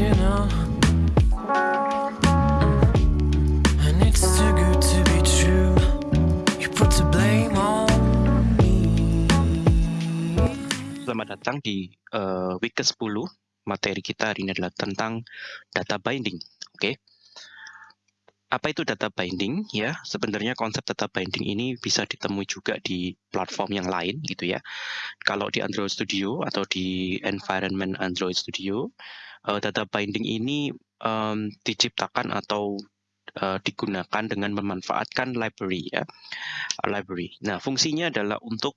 Selamat datang di eh, week ke-10. Materi kita hari ini adalah tentang data binding. Oke. Apa itu data binding? Ya, sebenarnya konsep data binding ini bisa ditemui juga di platform yang lain gitu ya. Kalau di Android Studio atau di environment Android Studio, eh, data binding ini em, diciptakan atau eh, digunakan dengan memanfaatkan library ya. Library. Nah, fungsinya adalah untuk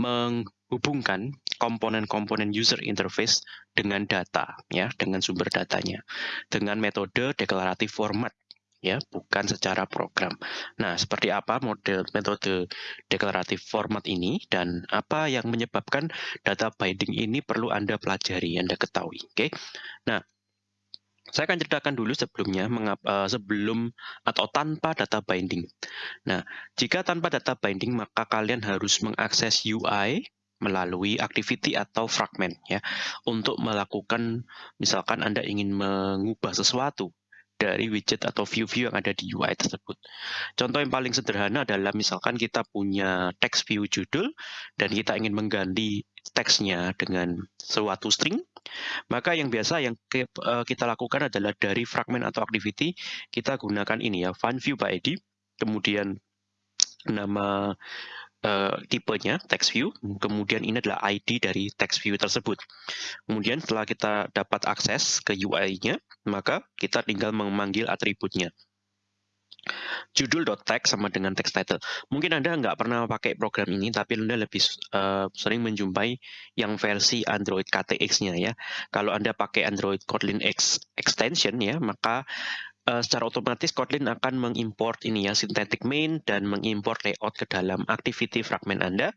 menghubungkan komponen-komponen user interface dengan data ya, dengan sumber datanya dengan metode deklaratif format ya, bukan secara program. Nah, seperti apa model metode deklaratif format ini dan apa yang menyebabkan data binding ini perlu Anda pelajari, Anda ketahui, oke? Nah, saya akan ceritakan dulu sebelumnya mengap- eh, sebelum atau tanpa data binding. Nah, jika tanpa data binding maka kalian harus mengakses UI melalui activity atau fragment ya untuk melakukan misalkan Anda ingin mengubah sesuatu dari widget atau view-view yang ada di UI tersebut. Contoh yang paling sederhana adalah misalkan kita punya text view judul dan kita ingin mengganti teksnya dengan suatu string, maka yang biasa yang eh, kita lakukan adalah dari fragment atau activity kita gunakan ini ya, find view by ID, kemudian nama eh, tipenya text view, kemudian ini adalah ID dari text view tersebut. Kemudian setelah kita dapat akses ke UI-nya, maka kita tinggal memanggil atributnya. Judul.text sama dengan text title. Mungkin Anda nggak pernah pakai program ini, tapi Anda lebih eh, sering menjumpai yang versi Android KTX-nya ya. Kalau Anda pakai Android Kotlin X extension ya, maka eh, secara otomatis Kotlin akan mengimport ini ya synthetic main dan mengimport layout ke dalam activity fragment Anda.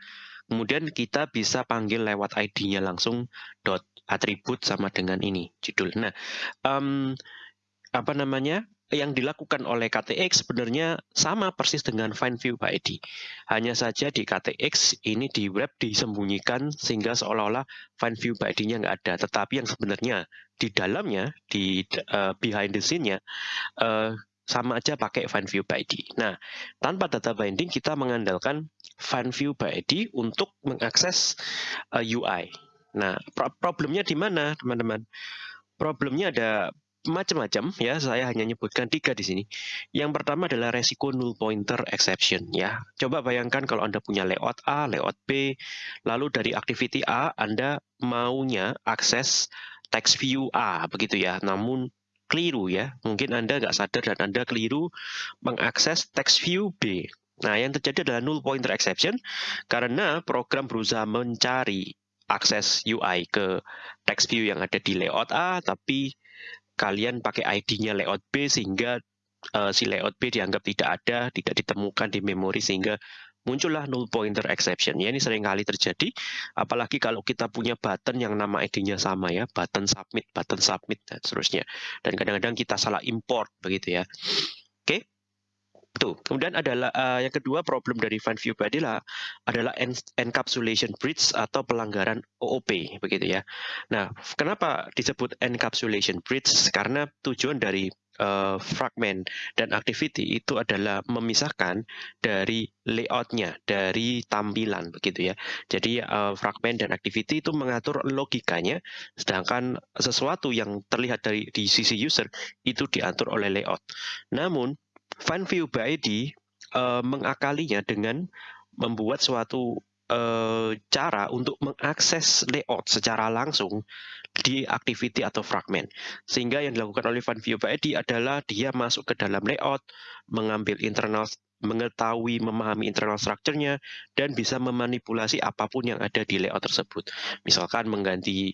Kemudian kita bisa panggil lewat ID-nya langsung dot atribut sama dengan ini judul. Nah, em, apa namanya? Yang dilakukan oleh KTX sebenarnya sama persis dengan find view by ID. Hanya saja di KTX ini di web disembunyikan sehingga seolah-olah find view by ID-nya nggak ada. Tetapi yang sebenarnya di dalamnya, di eh, behind the scene-nya, eh, sama aja pakai find view by ID. Nah, tanpa data binding kita mengandalkan find view by ID untuk mengakses eh, UI. Nah, pro- problemnya di mana, teman-teman? Problemnya ada macam-macam ya. Saya hanya nyebutkan tiga di sini. Yang pertama adalah resiko null pointer exception ya. Coba bayangkan kalau Anda punya layout A, layout B, lalu dari activity A Anda maunya akses text view A begitu ya. Namun keliru ya. Mungkin Anda nggak sadar dan Anda keliru mengakses text view B. Nah, yang terjadi adalah null pointer exception karena program berusaha mencari akses UI ke text view yang ada di layout A, tapi kalian pakai ID-nya layout B sehingga eh, si layout B dianggap tidak ada, tidak ditemukan di memori sehingga muncullah null pointer exception. Ya, ini sering kali terjadi, apalagi kalau kita punya button yang nama ID-nya sama ya, button submit, button submit dan seterusnya. Dan kadang-kadang kita salah import begitu ya. Oke. Tuh, kemudian adalah eh, yang kedua problem dari find view by adalah adalah en- encapsulation breach atau pelanggaran OOP begitu ya. Nah, kenapa disebut encapsulation breach? Karena tujuan dari eh, fragment dan activity itu adalah memisahkan dari layoutnya, dari tampilan begitu ya. Jadi eh, fragment dan activity itu mengatur logikanya, sedangkan sesuatu yang terlihat dari di sisi user itu diatur oleh layout. Namun Find View by ID eh, mengakalinya dengan membuat suatu eh, cara untuk mengakses layout secara langsung di activity atau fragment. Sehingga yang dilakukan oleh Find View by ID adalah dia masuk ke dalam layout, mengambil internal mengetahui, memahami internal structure-nya, dan bisa memanipulasi apa pun yang ada di layout tersebut. Misalkan mengganti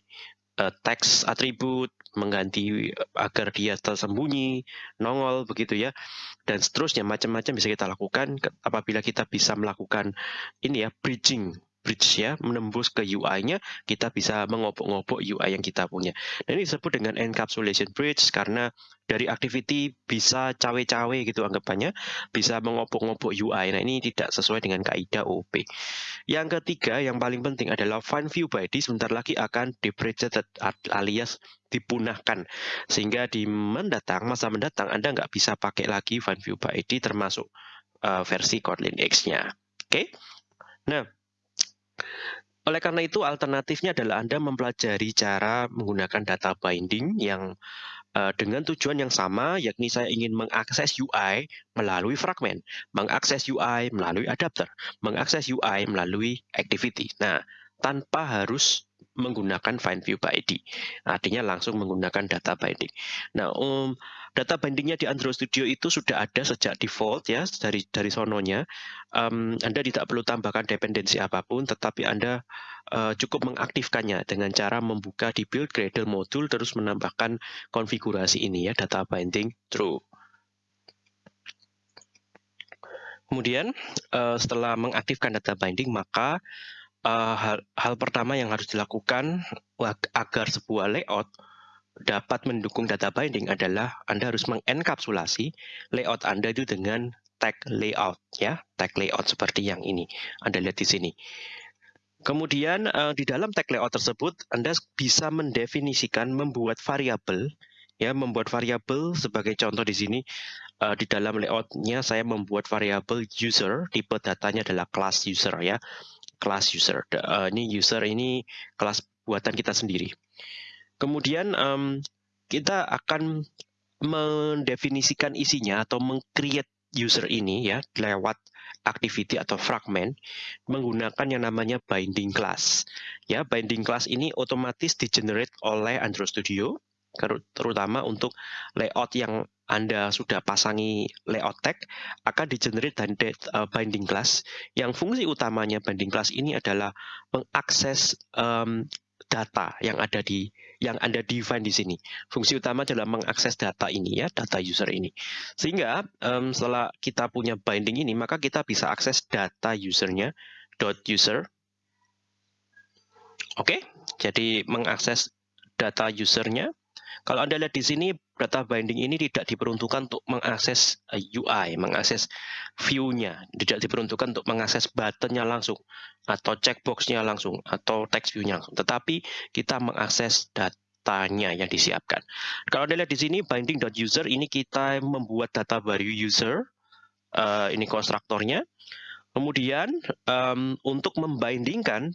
eh, teks atribut, mengganti agar dia tersembunyi, nongol begitu ya dan seterusnya macam-macam bisa kita lakukan apabila kita bisa melakukan ini ya bridging bridge ya, menembus ke UI-nya, kita bisa mengobok-ngobok UI yang kita punya. Dan ini disebut dengan encapsulation bridge karena dari activity bisa cawe-cawe gitu anggapannya, bisa mengobok-ngobok UI. Nah, ini tidak sesuai dengan kaidah OP. Yang ketiga, yang paling penting adalah find view ID sebentar lagi akan deprecated alias dipunahkan. Sehingga di mendatang, masa mendatang, Anda nggak bisa pakai lagi find view ID termasuk uh, versi Kotlin X-nya. Oke? Okay? Nah, oleh karena itu alternatifnya adalah Anda mempelajari cara menggunakan data binding yang uh, dengan tujuan yang sama, yakni saya ingin mengakses UI melalui fragment, mengakses UI melalui adapter, mengakses UI melalui activity. Nah, tanpa harus menggunakan find view by ID. Artinya langsung menggunakan data binding. Nah, um, data bindingnya di Android Studio itu sudah ada sejak default ya dari dari sononya. Um, anda tidak perlu tambahkan dependensi apa pun, tetapi Anda uh, cukup mengaktifkannya dengan cara membuka di build Gradle module terus menambahkan konfigurasi ini ya data binding true. Kemudian uh, setelah mengaktifkan data binding maka uh, hal, hal pertama yang harus dilakukan agar sebuah layout dapat mendukung data binding adalah Anda harus mengenkapsulasi layout Anda itu dengan tag layout ya, tag layout seperti yang ini. Anda lihat di sini. Kemudian uh, di dalam tag layout tersebut Anda bisa mendefinisikan membuat variabel ya, membuat variabel sebagai contoh di sini uh, di dalam layoutnya saya membuat variabel user, tipe datanya adalah class user ya class user. Uh, ini user ini kelas buatan kita sendiri. Kemudian um, kita akan mendefinisikan isinya atau mengcreate user ini ya lewat activity atau fragment menggunakan yang namanya binding class. Ya, binding class ini otomatis di generate oleh Android Studio terutama untuk layout yang anda sudah pasangi layout tag akan di-generate dan uh, binding class yang fungsi utamanya binding class ini adalah mengakses um, data yang ada di yang Anda define di sini. Fungsi utama adalah mengakses data ini ya, data user ini. Sehingga um, setelah kita punya binding ini, maka kita bisa akses data usernya dot user. Oke, okay? jadi mengakses data usernya kalau Anda lihat di sini, data binding ini tidak diperuntukkan untuk mengakses eh, UI, mengakses view-nya. Tidak diperuntukkan untuk mengakses button-nya langsung, atau checkbox-nya langsung, atau text view-nya langsung. Tetapi kita mengakses datanya yang disiapkan. Kalau Anda lihat di sini, binding.user ini kita membuat data baru user, uh, ini konstruktornya. Kemudian untuk membindingkan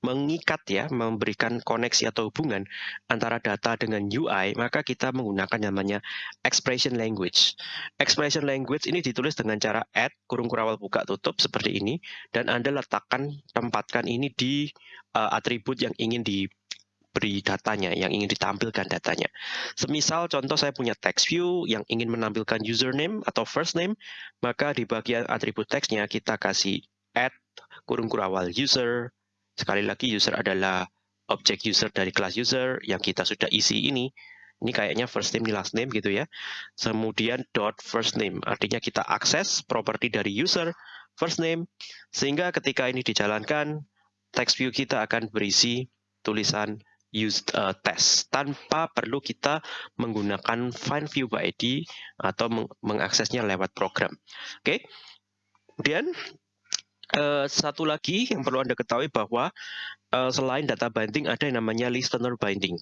mengikat ya, memberikan koneksi atau hubungan antara data dengan UI, maka kita menggunakan namanya expression language. Expression language ini ditulis dengan cara add, kurung kurawal buka tutup seperti ini, dan Anda letakkan, tempatkan ini di uh, atribut yang ingin diberi datanya, yang ingin ditampilkan datanya. Semisal contoh saya punya text view yang ingin menampilkan username atau first name, maka di bagian atribut teksnya kita kasih add kurung kurawal user, Sekali lagi user adalah objek user dari kelas user yang kita sudah isi ini. Ini kayaknya first name, last name gitu ya. Kemudian dot first name, artinya kita akses properti dari user first name, sehingga ketika ini dijalankan, text view kita akan berisi tulisan use uh, test tanpa perlu kita menggunakan find view by ID atau meng mengaksesnya lewat program. Oke. Okay? Kemudian Uh, satu lagi yang perlu Anda ketahui bahwa uh, selain data binding ada yang namanya listener binding.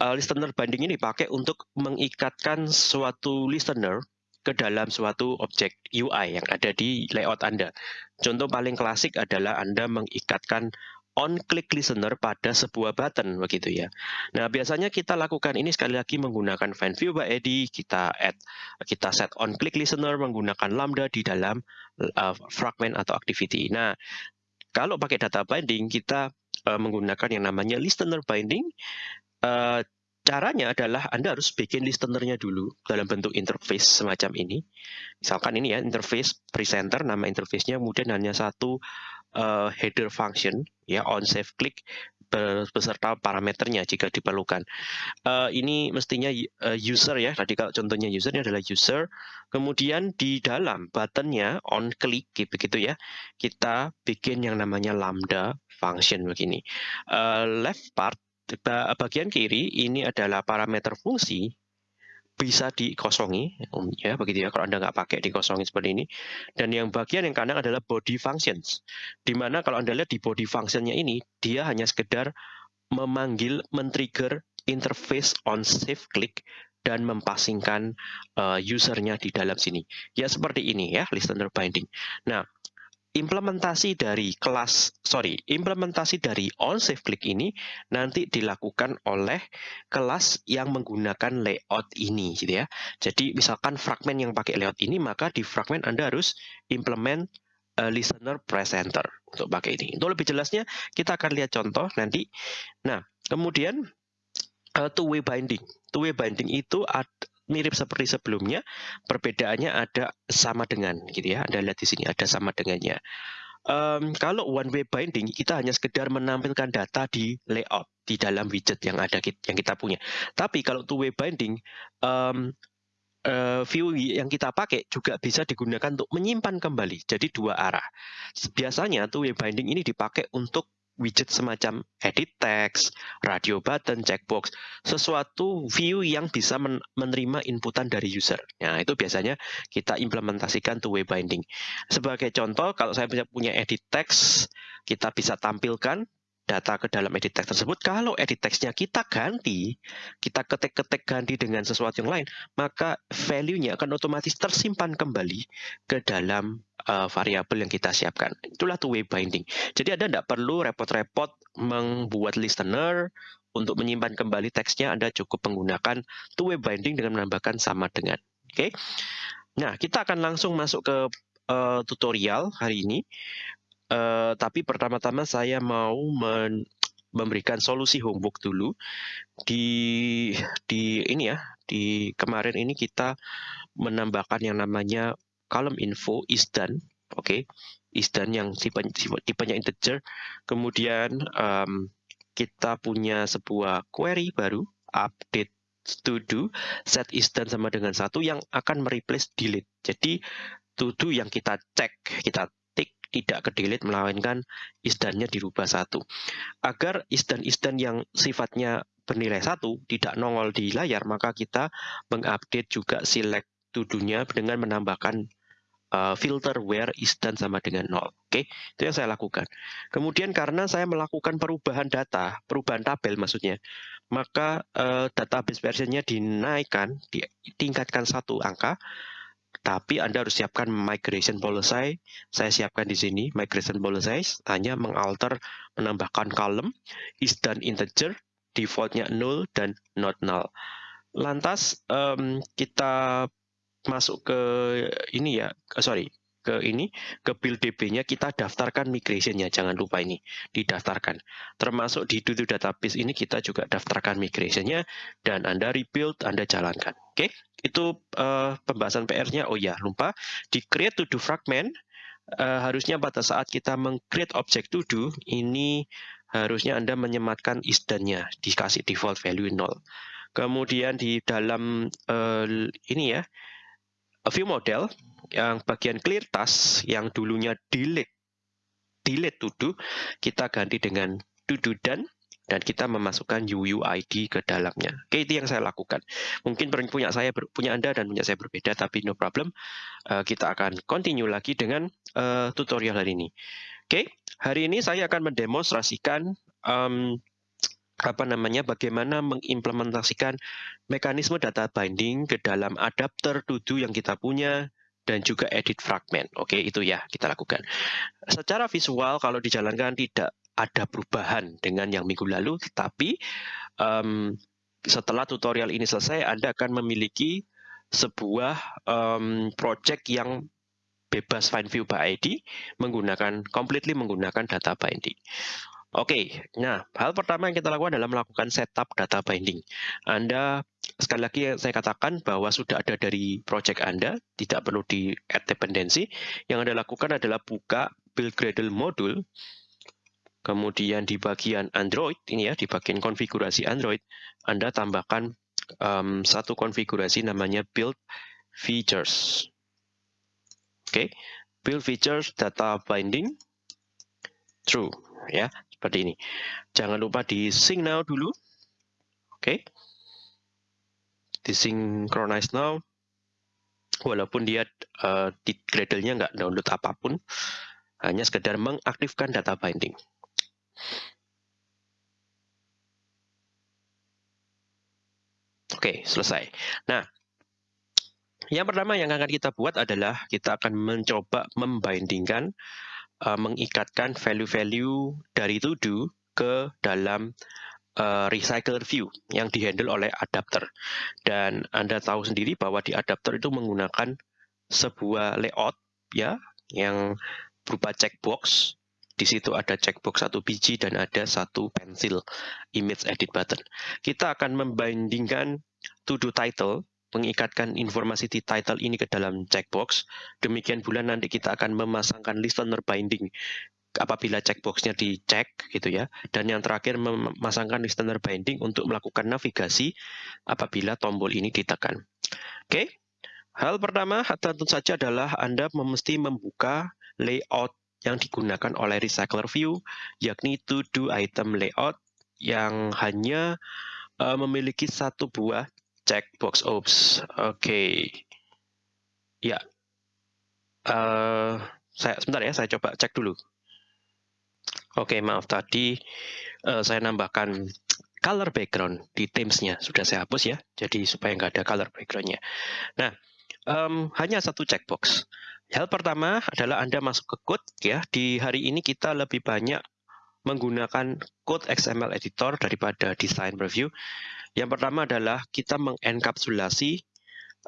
Uh, listener binding ini dipakai untuk mengikatkan suatu listener ke dalam suatu objek UI yang ada di layout Anda. Contoh paling klasik adalah Anda mengikatkan on click listener pada sebuah button begitu ya. Nah, biasanya kita lakukan ini sekali lagi menggunakan find view by ID, kita add kita set on click listener menggunakan lambda di dalam uh, fragment atau activity. Nah, kalau pakai data binding kita uh, menggunakan yang namanya listener binding uh, Caranya adalah Anda harus bikin listenernya dulu dalam bentuk interface semacam ini. Misalkan ini ya, interface presenter, nama interface-nya kemudian hanya satu uh, header function, ya on save click, beserta parameternya jika diperlukan. Uh, ini mestinya uh, user ya, tadi kalau contohnya user ini adalah user. Kemudian di dalam buttonnya on click begitu ya, kita bikin yang namanya lambda function begini. Uh, left part bagian kiri ini adalah parameter fungsi bisa dikosongi, um, ya begitu ya. Kalau anda nggak pakai dikosongi seperti ini. Dan yang bagian yang kanan adalah body functions, di mana kalau anda lihat di body functionnya ini, dia hanya sekedar memanggil, men-trigger interface on save click dan mempasingkan uh, usernya di dalam sini. Ya seperti ini ya, listener binding. Nah, implementasi dari kelas sorry implementasi dari on save click ini nanti dilakukan oleh kelas yang menggunakan layout ini gitu ya. Jadi misalkan fragment yang pakai layout ini maka di fragment anda harus implement uh, listener presenter untuk pakai ini. Untuk lebih jelasnya kita akan lihat contoh nanti. Nah kemudian uh, two way binding. Two way binding itu ad, mirip seperti sebelumnya, perbedaannya ada sama dengan gitu ya. Anda lihat di sini ada sama dengannya. Um, kalau one way binding kita hanya sekedar menampilkan data di layout di dalam widget yang ada yang kita punya. Tapi kalau two way binding um, uh, view yang kita pakai juga bisa digunakan untuk menyimpan kembali. Jadi dua arah. Biasanya two way binding ini dipakai untuk widget semacam edit text, radio button, checkbox, sesuatu view yang bisa men menerima inputan dari user. Nah, itu biasanya kita implementasikan two-way binding. Sebagai contoh, kalau saya punya edit text, kita bisa tampilkan data ke dalam edit text tersebut. Kalau edit textnya kita ganti, kita ketik-ketik ganti dengan sesuatu yang lain, maka value-nya akan otomatis tersimpan kembali ke dalam uh, variabel yang kita siapkan. Itulah two-way binding. Jadi Anda tidak perlu repot-repot membuat listener untuk menyimpan kembali teksnya, Anda cukup menggunakan two-way binding dengan menambahkan sama dengan. Oke. Okay? Nah, kita akan langsung masuk ke uh, tutorial hari ini. Uh, tapi pertama-tama saya mau men memberikan solusi homework dulu. Di di ini ya di kemarin ini kita menambahkan yang namanya column info is done oke? Okay? is done yang tipe, tipenya integer. Kemudian um, kita punya sebuah query baru update to do set is done sama dengan satu yang akan mereplace delete. Jadi to do yang kita cek kita tidak ke delete melainkan isdannya dirubah satu. Agar isdan-isdan yang sifatnya bernilai satu tidak nongol di layar, maka kita mengupdate juga select tudunya dengan menambahkan uh, filter where isdan sama dengan nol. Oke, okay? itu yang saya lakukan. Kemudian karena saya melakukan perubahan data, perubahan tabel maksudnya, maka uh, database versionnya dinaikkan, ditingkatkan satu angka, tapi Anda harus siapkan migration policy. Saya siapkan di sini migration policy hanya mengalter menambahkan column is done integer, defaultnya null dan not null. Lantas um, kita masuk ke ini ya, sorry, ke ini ke build DB-nya kita daftarkan migration-nya jangan lupa ini didaftarkan. Termasuk di Dudu database ini kita juga daftarkan migration-nya dan Anda rebuild Anda jalankan. Oke okay? itu uh, pembahasan PR-nya oh ya lupa. Di create to do fragment uh, harusnya pada saat kita meng-create object to do ini harusnya Anda menyematkan isdannya dikasih default value 0 kemudian di dalam uh, ini ya view model yang bagian clear task yang dulunya delete delete to kita ganti dengan to do done dan kita memasukkan UUID ke dalamnya. Oke, itu yang saya lakukan. Mungkin punya saya punya Anda dan punya saya berbeda, tapi no problem. Uh, kita akan continue lagi dengan uh, tutorial hari ini. Oke, hari ini saya akan mendemonstrasikan um, apa namanya bagaimana mengimplementasikan mekanisme data binding ke dalam adapter to yang kita punya dan juga edit fragment. Oke, itu ya kita lakukan. Secara visual kalau dijalankan tidak ada perubahan dengan yang minggu lalu, tetapi um, setelah tutorial ini selesai, Anda akan memiliki sebuah um, project yang bebas find view by ID menggunakan completely menggunakan data binding. Oke, nah hal pertama yang kita lakukan adalah melakukan setup data binding. Anda sekali lagi saya katakan bahwa sudah ada dari project Anda, tidak perlu di add dependency. Yang Anda lakukan adalah buka build Gradle module, kemudian di bagian Android ini ya, di bagian konfigurasi Android, Anda tambahkan um, satu konfigurasi namanya build features. Oke, okay. build features data binding true ya, seperti ini. Jangan lupa di sync now dulu. Oke. Okay. Disynchronize now. Walaupun dia uh, di Gradle-nya nggak download apa pun, hanya sekedar mengaktifkan data binding. Oke, selesai. Nah, yang pertama yang akan kita buat adalah kita akan mencoba membandingkan, uh, mengikatkan value-value dari to-do ke dalam uh, recycler view yang dihandle oleh adapter. Dan Anda tahu sendiri bahwa di adapter itu menggunakan sebuah layout ya yang berupa checkbox di situ ada checkbox satu biji dan ada satu pensil image edit button. Kita akan membandingkan to do title, mengikatkan informasi di title ini ke dalam checkbox. Demikian pula nanti kita akan memasangkan listener binding apabila checkboxnya dicek gitu ya. Dan yang terakhir memasangkan listener binding untuk melakukan navigasi apabila tombol ini ditekan. Oke. Hal pertama tentu saja adalah Anda mesti membuka layout yang digunakan oleh recycler view, yakni to do item layout yang hanya uh, memiliki satu buah checkbox. Oops, oke. Okay. Ya, uh, saya sebentar ya, saya coba cek dulu. Oke, okay, maaf tadi uh, saya nambahkan color background di Teams-nya. Sudah saya hapus ya, jadi supaya nggak ada color background-nya. Nah, um, hanya satu checkbox. Hal pertama adalah Anda masuk ke code ya. Di hari ini kita lebih banyak menggunakan code XML editor daripada design review. Yang pertama adalah kita mengenkapsulasi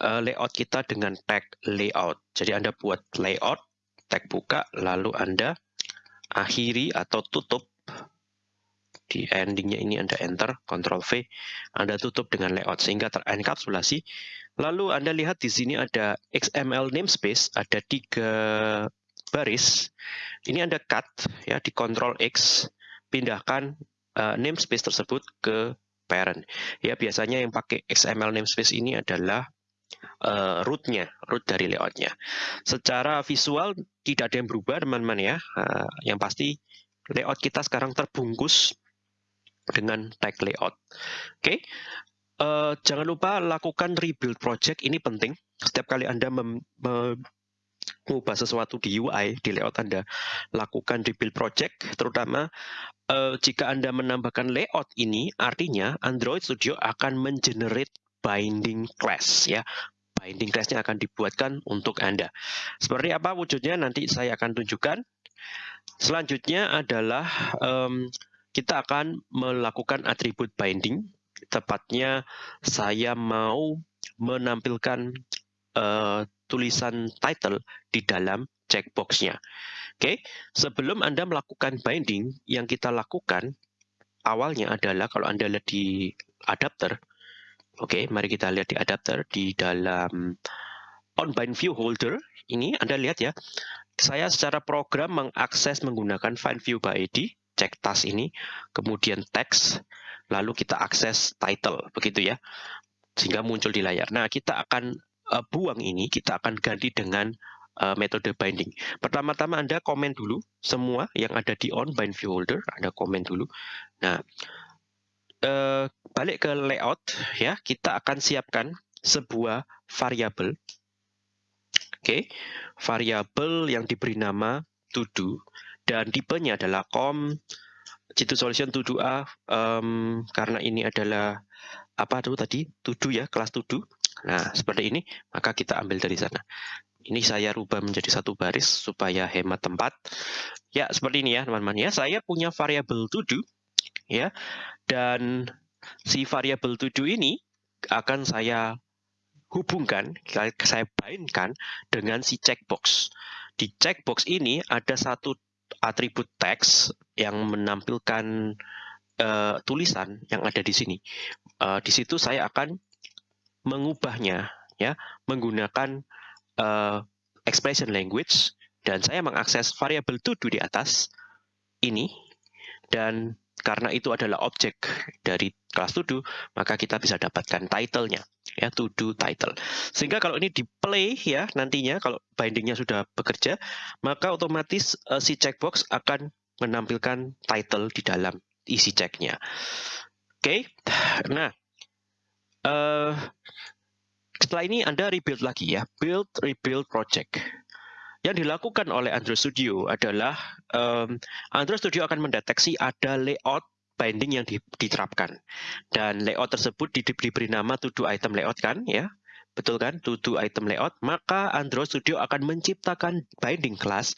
uh, layout kita dengan tag layout. Jadi Anda buat layout, tag buka, lalu Anda akhiri atau tutup di endingnya ini Anda enter, Ctrl V, Anda tutup dengan layout sehingga terenkapsulasi. Lalu Anda lihat di sini ada XML namespace, ada tiga baris. Ini Anda cut ya di Ctrl X, pindahkan uh, namespace tersebut ke parent. Ya biasanya yang pakai XML namespace ini adalah uh, rootnya, root dari layoutnya. Secara visual tidak ada yang berubah teman-teman ya. Uh, yang pasti layout kita sekarang terbungkus dengan tag layout. Oke, okay. uh, jangan lupa lakukan rebuild project ini penting. Setiap kali Anda mengubah sesuatu di UI, di layout Anda, lakukan rebuild project, terutama uh, jika Anda menambahkan layout ini, artinya Android Studio akan mengenerate binding class ya. Binding class-nya akan dibuatkan untuk Anda. Seperti apa wujudnya nanti saya akan tunjukkan. Selanjutnya adalah um, kita akan melakukan atribut binding. Tepatnya saya mau menampilkan uh, tulisan title di dalam checkbox-nya. Oke, okay? sebelum Anda melakukan binding, yang kita lakukan awalnya adalah kalau Anda lihat di adapter, oke, okay, mari kita lihat di adapter di dalam on bind view holder ini Anda lihat ya, saya secara program mengakses menggunakan find view by ID cek tas ini, kemudian teks, lalu kita akses title, begitu ya, sehingga muncul di layar. Nah, kita akan uh, buang ini, kita akan ganti dengan uh, metode binding. Pertama-tama Anda komen dulu semua yang ada di on bind view holder, Anda komen dulu. Nah, uh, balik ke layout, ya, kita akan siapkan sebuah variabel. Oke, okay. variabel yang diberi nama to do dan tipenya adalah com Jitu solution to do A um, karena ini adalah apa tuh tadi to do ya kelas to do nah seperti ini maka kita ambil dari sana. Ini saya rubah menjadi satu baris supaya hemat tempat. Ya seperti ini ya teman-teman. Ya saya punya variabel to do ya. Dan si variabel to do ini akan saya hubungkan saya bindkan dengan si checkbox. Di checkbox ini ada satu atribut teks yang menampilkan uh, tulisan yang ada di sini. Uh, di situ saya akan mengubahnya ya menggunakan uh, expression language dan saya mengakses variabel to do di atas ini dan karena itu adalah objek dari kelas to do, maka kita bisa dapatkan title-nya, ya to do title. Sehingga kalau ini di play ya nantinya kalau bindingnya sudah bekerja, maka otomatis uh, si checkbox akan menampilkan title di dalam isi checknya. Oke, okay? nah uh, setelah ini Anda rebuild lagi ya, build rebuild project. Yang dilakukan oleh Android Studio adalah um, Android Studio akan mendeteksi ada layout binding yang diterapkan. Dan layout tersebut diberi nama to do item layout kan ya? Betul kan? To do item layout. Maka Android Studio akan menciptakan binding class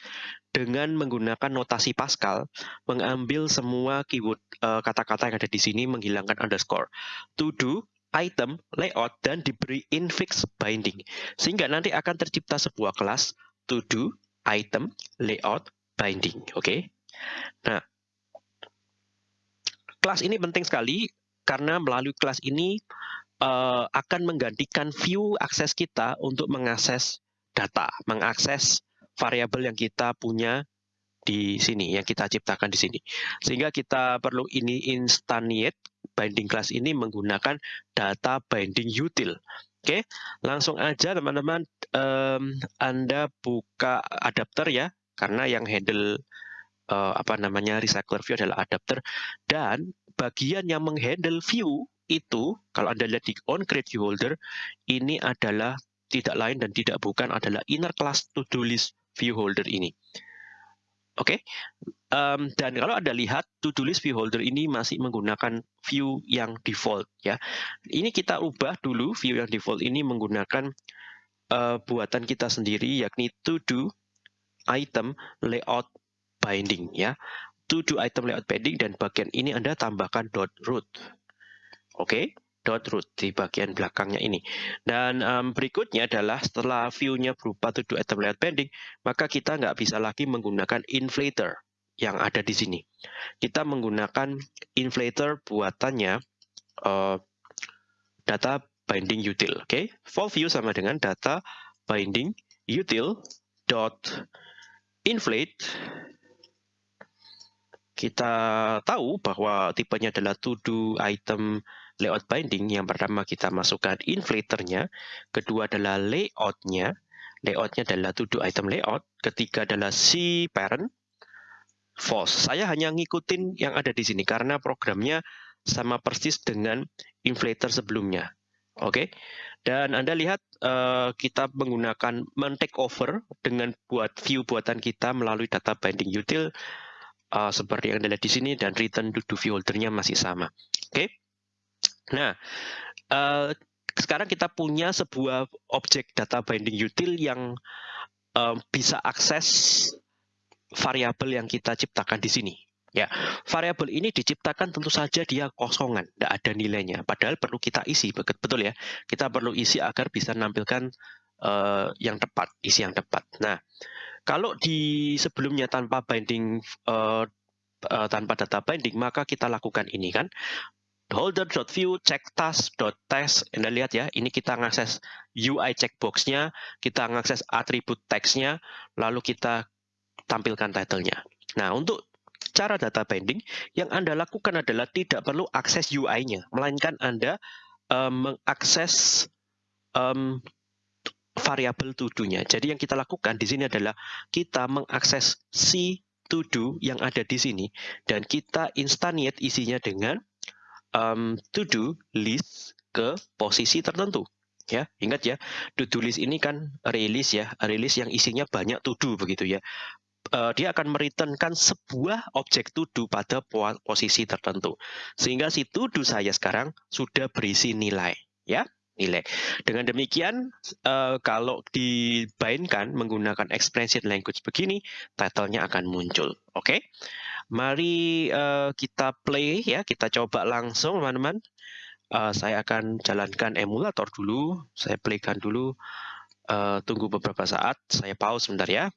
dengan menggunakan notasi Pascal mengambil semua keyword eh, kata-kata uh, yang ada di sini menghilangkan underscore. To do item, layout, dan diberi infix binding. Sehingga nanti akan tercipta sebuah kelas to do, item, layout, binding. Oke. Okay? Nah, kelas ini penting sekali karena melalui kelas ini uh, akan menggantikan view akses kita untuk mengakses data, mengakses variabel yang kita punya di sini, yang kita ciptakan di sini. Sehingga kita perlu ini instantiate binding class ini menggunakan data binding util. Oke, langsung aja teman-teman um, Anda buka adapter ya, karena yang handle uh, apa namanya recycler view adalah adapter dan bagian yang menghandle view itu kalau Anda lihat di on create view holder ini adalah tidak lain dan tidak bukan adalah inner class to do list view holder ini. Oke, okay? um, dan kalau Anda lihat to-do list view holder ini masih menggunakan view yang default ya. Ini kita ubah dulu view yang default ini menggunakan uh, buatan kita sendiri yakni to-do item layout binding ya. To-do item layout binding dan bagian ini Anda tambahkan dot root. Oke. Okay? Dot root di bagian belakangnya ini. Dan um, berikutnya adalah setelah view-nya berupa to do item layout bending, maka kita nggak bisa lagi menggunakan inflator yang ada di sini. Kita menggunakan inflator buatannya uh, data binding util. Oke, okay? full view sama dengan data binding util dot inflate kita tahu bahwa tipenya adalah to do item layout binding, yang pertama kita masukkan inflatornya, kedua adalah layoutnya, layoutnya adalah to do item layout, ketiga adalah si parent, false. Saya hanya ngikutin yang ada di sini karena programnya sama persis dengan inflator sebelumnya. Oke, okay? dan Anda lihat uh, kita menggunakan men-take over dengan buat view buatan kita melalui data binding util uh, seperti yang lihat di sini dan return to do view holdernya masih sama. Oke. Okay? Nah, uh, sekarang kita punya sebuah objek data binding util yang uh, bisa akses variabel yang kita ciptakan di sini. Ya, variabel ini diciptakan tentu saja dia kosongan, tidak ada nilainya. Padahal perlu kita isi, betul ya. Kita perlu isi agar bisa menampilkan uh, yang tepat, isi yang tepat. Nah, kalau di sebelumnya tanpa binding uh, uh, tanpa data binding, maka kita lakukan ini kan holder.view check task.test Anda lihat ya, ini kita ngakses UI checkbox-nya, kita ngakses atribut text-nya, lalu kita tampilkan title-nya. Nah, untuk cara data binding, yang Anda lakukan adalah tidak perlu akses UI-nya, melainkan Anda um, mengakses um, variabel to-do-nya. Jadi yang kita lakukan di sini adalah kita mengakses si to-do yang ada di sini, dan kita instantiate isinya dengan um, to do list ke posisi tertentu ya ingat ya to do list ini kan release ya release yang isinya banyak to do begitu ya uh, dia akan mereturnkan sebuah objek to do pada posisi tertentu sehingga si to do saya sekarang sudah berisi nilai ya nilai. Dengan demikian, uh, kalau dibainkan menggunakan expression language begini, title-nya akan muncul. Oke, okay? Mari uh, kita play ya, kita coba langsung teman-teman. Uh, saya akan jalankan emulator dulu, saya playkan dulu. Uh, tunggu beberapa saat, saya pause sebentar ya.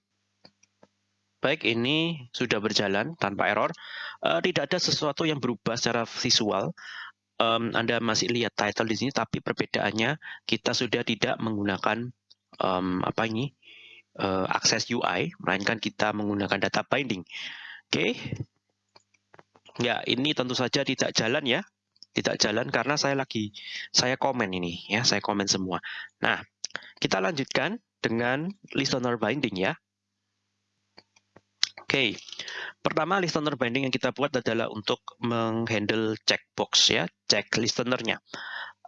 Baik, ini sudah berjalan tanpa error. Uh, tidak ada sesuatu yang berubah secara visual um, Anda masih lihat title di sini, tapi perbedaannya kita sudah tidak menggunakan um, apa ini uh, akses UI, melainkan kita menggunakan data binding. Oke. Ya, ini tentu saja tidak jalan ya. Tidak jalan karena saya lagi saya komen ini ya, saya komen semua. Nah, kita lanjutkan dengan listener binding ya. Oke, pertama listener binding yang kita buat adalah untuk menghandle checkbox ya, check listenernya.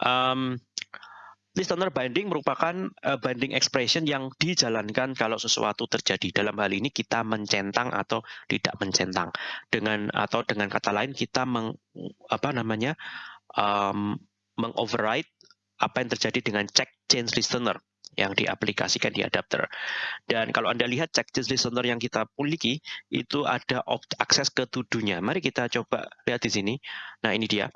Um, listener binding merupakan uh, binding expression yang dijalankan kalau sesuatu terjadi. Dalam hal ini kita mencentang atau tidak mencentang. Dengan atau dengan kata lain kita meng, apa namanya um, mengoverride apa yang terjadi dengan check change listener yang diaplikasikan di adapter. Dan kalau Anda lihat check change listener yang kita miliki, itu ada akses ke tudunya. Mari kita coba lihat di sini. Nah, ini dia.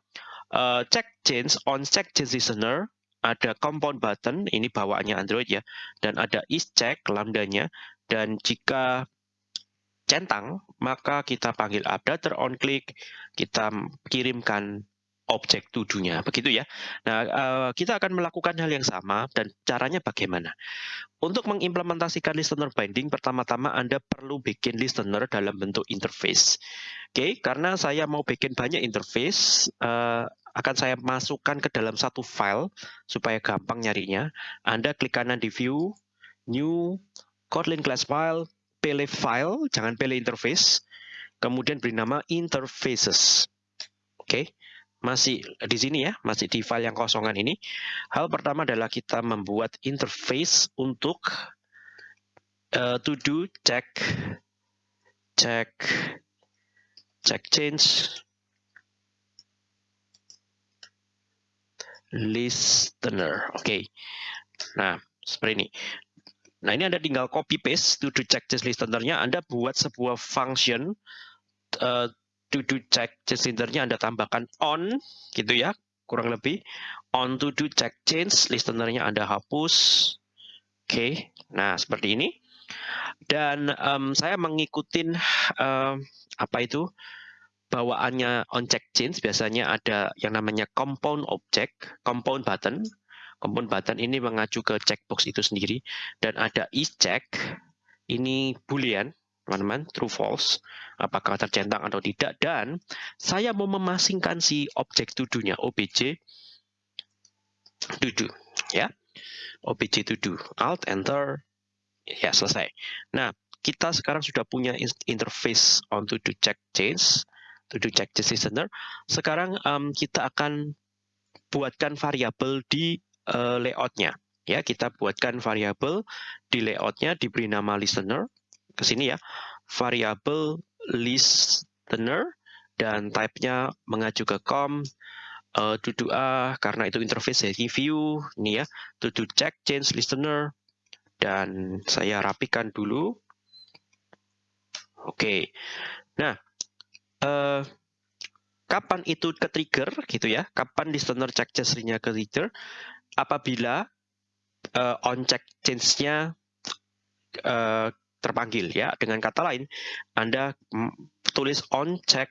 Uh, check change on check change listener ada compound button, ini bawaannya Android ya, dan ada is check lambdanya, dan jika centang, maka kita panggil adapter on click, kita kirimkan objek tuduhnya, begitu ya. Nah, uh, kita akan melakukan hal yang sama dan caranya bagaimana? Untuk mengimplementasikan listener binding, pertama-tama Anda perlu bikin listener dalam bentuk interface. Oke, okay, karena saya mau bikin banyak interface, uh, akan saya masukkan ke dalam satu file supaya gampang nyarinya. Anda klik kanan di View, New, Kotlin Class File, pilih File, jangan pilih Interface, kemudian beri nama Interfaces. Oke. Okay masih di sini ya, masih di file yang kosongan ini. Hal pertama adalah kita membuat interface untuk uh, to do check check check change listener. Oke. Okay. Nah, seperti ini. Nah, ini Anda tinggal copy paste to do check change listenernya. Anda buat sebuah function uh, to do check listenernya Anda tambahkan on gitu ya, kurang lebih. On to do check change listenernya Anda hapus. Oke, okay. nah seperti ini. Dan um, saya mengikuti um, apa itu bawaannya on check change biasanya ada yang namanya compound object, compound button. Compound button ini mengacu ke checkbox itu sendiri dan ada is check ini boolean teman-teman, true false, apakah tercentang atau tidak, dan saya mau memasingkan si objek tuduhnya, obj tuduh, ya, obj tuduh, alt, enter, ya selesai. Nah, kita sekarang sudah punya interface on to do check change, to check change listener. Sekarang um, kita akan buatkan variabel di uh, layoutnya. Ya, kita buatkan variabel di layoutnya diberi nama listener. Ke sini ya, variabel listener dan type-nya mengacu ke com. Uh, to do a karena itu interface dari view. Ini ya. To do check change listener. Dan saya rapikan dulu. Oke. Okay. nah uh, kapan itu ke trigger gitu ya kapan listener check change-nya ke trigger apabila uh, on check change-nya uh, terpanggil ya. Dengan kata lain, Anda tulis on check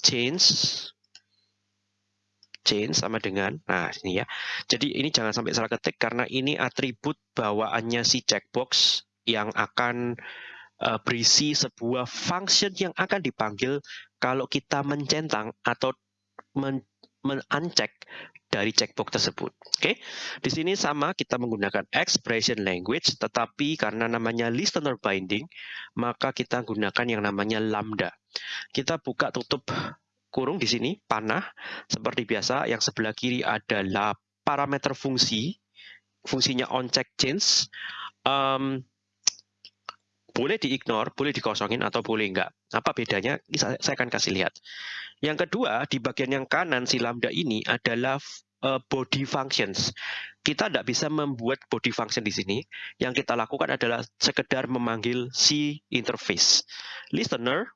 change change sama dengan nah ini ya. Jadi ini jangan sampai salah ketik karena ini atribut bawaannya si checkbox yang akan uh, berisi sebuah function yang akan dipanggil kalau kita mencentang atau men, men dari checkbox tersebut. Oke, okay? di sini sama kita menggunakan expression language, tetapi karena namanya listener binding, maka kita gunakan yang namanya lambda. Kita buka tutup kurung di sini, panah, seperti biasa. Yang sebelah kiri adalah parameter fungsi, fungsinya on check change. Um, boleh diignore, boleh dikosongin atau boleh enggak. Apa bedanya? Saya, akan kasih lihat. Yang kedua, di bagian yang kanan si lambda ini adalah uh, body functions. Kita tidak bisa membuat body function di sini. Yang kita lakukan adalah sekedar memanggil si interface. Listener,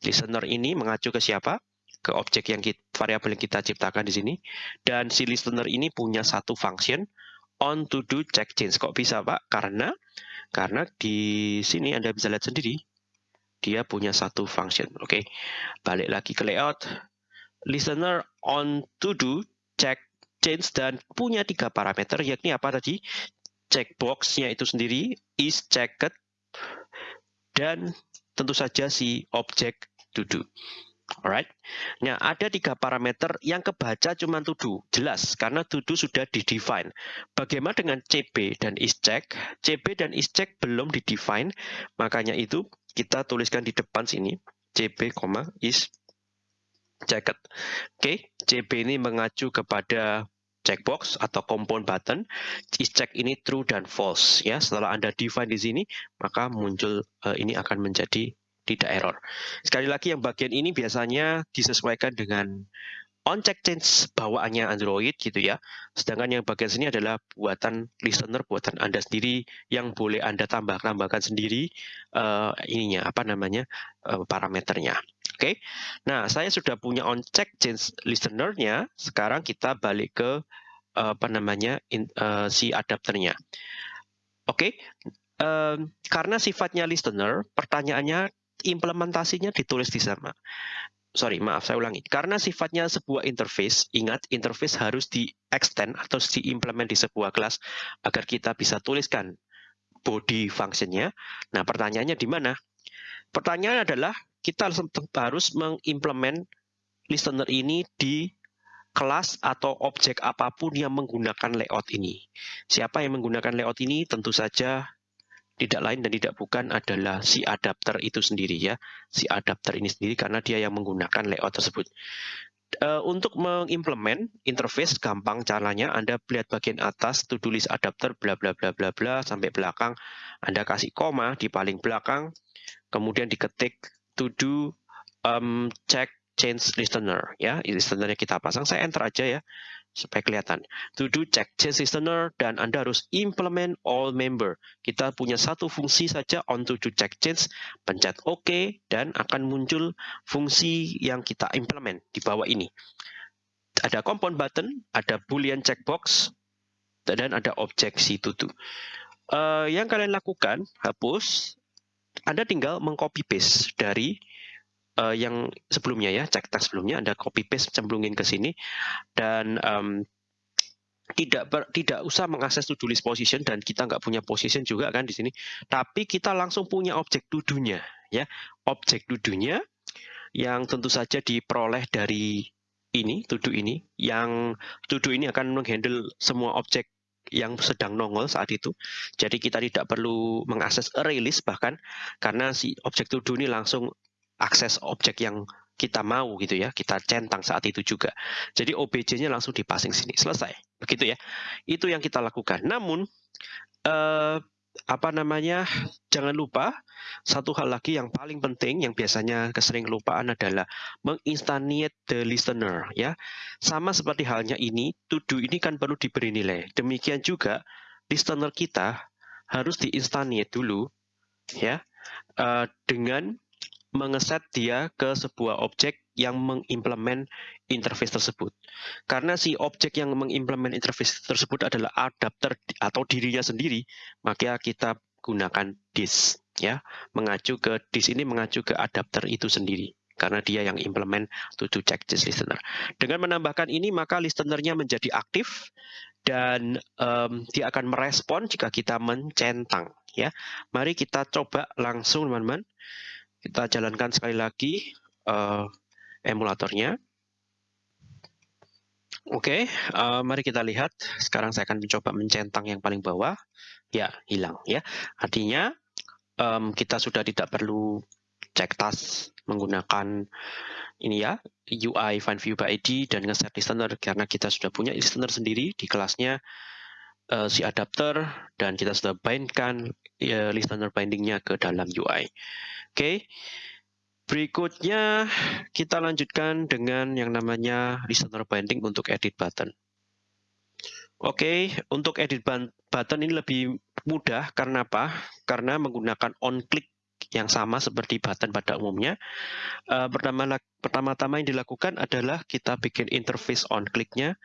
listener ini mengacu ke siapa? Ke objek yang kita, variabel yang kita ciptakan di sini. Dan si listener ini punya satu function on to do check change. Kok bisa Pak? Karena karena di sini Anda bisa lihat sendiri, dia punya satu function. Oke, okay. balik lagi ke layout. Listener on to do, check, change, dan punya tiga parameter, yakni apa tadi? Checkbox-nya itu sendiri, is checked, dan tentu saja si objek to do. Alright. Nah, ada tiga parameter yang kebaca cuma do. Jelas, karena do sudah di-define. Bagaimana dengan CB dan ischeck? CB dan ischeck belum di-define, makanya itu kita tuliskan di depan sini. CB, is checked. Oke, CB ini mengacu kepada checkbox atau compound button. Ischeck ini true dan false. Ya, setelah Anda define di sini, maka muncul uh, ini akan menjadi tidak error. Sekali lagi yang bagian ini biasanya disesuaikan dengan on check change bawaannya Android gitu ya. Sedangkan yang bagian sini adalah buatan listener, buatan Anda sendiri yang boleh Anda tambah-tambahkan sendiri uh, ininya apa namanya uh, parameternya. Oke. Okay? Nah, saya sudah punya on check change listenernya. Sekarang kita balik ke uh, apa namanya in, uh, si adapternya. Oke. Okay? Um, karena sifatnya listener, pertanyaannya implementasinya ditulis di sana. Sorry, maaf, saya ulangi. Karena sifatnya sebuah interface, ingat interface harus di-extend atau diimplement di sebuah kelas agar kita bisa tuliskan body functionnya. Nah, pertanyaannya di mana? Pertanyaan adalah kita harus mengimplement listener ini di kelas atau objek apa pun yang menggunakan layout ini. Siapa yang menggunakan layout ini? Tentu saja tidak lain dan tidak bukan adalah si adapter itu sendiri ya. Si adapter ini sendiri karena dia yang menggunakan layout tersebut. Uh, untuk mengimplement interface gampang caranya. Anda lihat bagian atas to do list adapter bla bla bla bla bla sampai belakang. Anda kasih koma di paling belakang kemudian diketik to do um, check change listener ya. Listenernya kita pasang. Saya enter aja ya supaya kelihatan. To do check change listener dan Anda harus implement all member. Kita punya satu fungsi saja on to do check change, pencet OK dan akan muncul fungsi yang kita implement di bawah ini. Ada compound button, ada boolean checkbox, dan ada objek si to do. Uh, yang kalian lakukan, hapus, Anda tinggal mengcopy paste dari uh, yang sebelumnya ya, cek teks sebelumnya Anda copy paste cemplungin ke sini dan um, tidak ber, tidak usah mengakses to-do list position dan kita nggak punya position juga kan di sini. Tapi kita langsung punya objek tudunya ya. Objek tudunya yang tentu saja diperoleh dari ini, tuduh ini, yang tuduh ini akan menghandle semua objek yang sedang nongol saat itu. Jadi kita tidak perlu mengakses array list bahkan karena si objek tuduh ini langsung akses objek yang kita mau gitu ya, kita centang saat itu juga. Jadi OBJ-nya langsung dipasing sini, selesai. Begitu ya. Itu yang kita lakukan. Namun eh, apa namanya? Jangan lupa satu hal lagi yang paling penting yang biasanya kesering kelupaan adalah menginstantiate the listener ya. Sama seperti halnya ini, to do ini kan perlu diberi nilai. Demikian juga listener kita harus diinstantiate dulu ya uh, dengan mengeset dia ke sebuah objek yang mengimplement interface tersebut. Karena si objek yang mengimplement interface tersebut adalah adapter atau dirinya sendiri, maka kita gunakan this ya. Mengacu ke this ini mengacu ke adapter itu sendiri karena dia yang implement to do check this listener. Dengan menambahkan ini maka listenernya menjadi aktif dan um, dia akan merespon jika kita mencentang ya. Mari kita coba langsung teman-teman. Kita jalankan sekali lagi uh, emulatornya. Oke, okay, uh, eh, mari kita lihat. Sekarang saya akan mencoba mencentang yang paling bawah. Ya, hilang ya. Artinya um, kita sudah tidak perlu cek tas menggunakan ini ya UI find view by ID dan ngeset listener karena kita sudah punya listener sendiri di kelasnya uh, si adapter dan kita sudah bindkan uh, listener bindingnya ke dalam UI. Oke. Berikutnya kita lanjutkan dengan yang namanya listener binding untuk edit button. Oke, untuk edit button ini lebih mudah karena apa? Karena menggunakan on click yang sama seperti button pada umumnya. Uh, pertama pertama-tama yang dilakukan adalah kita bikin interface on click-nya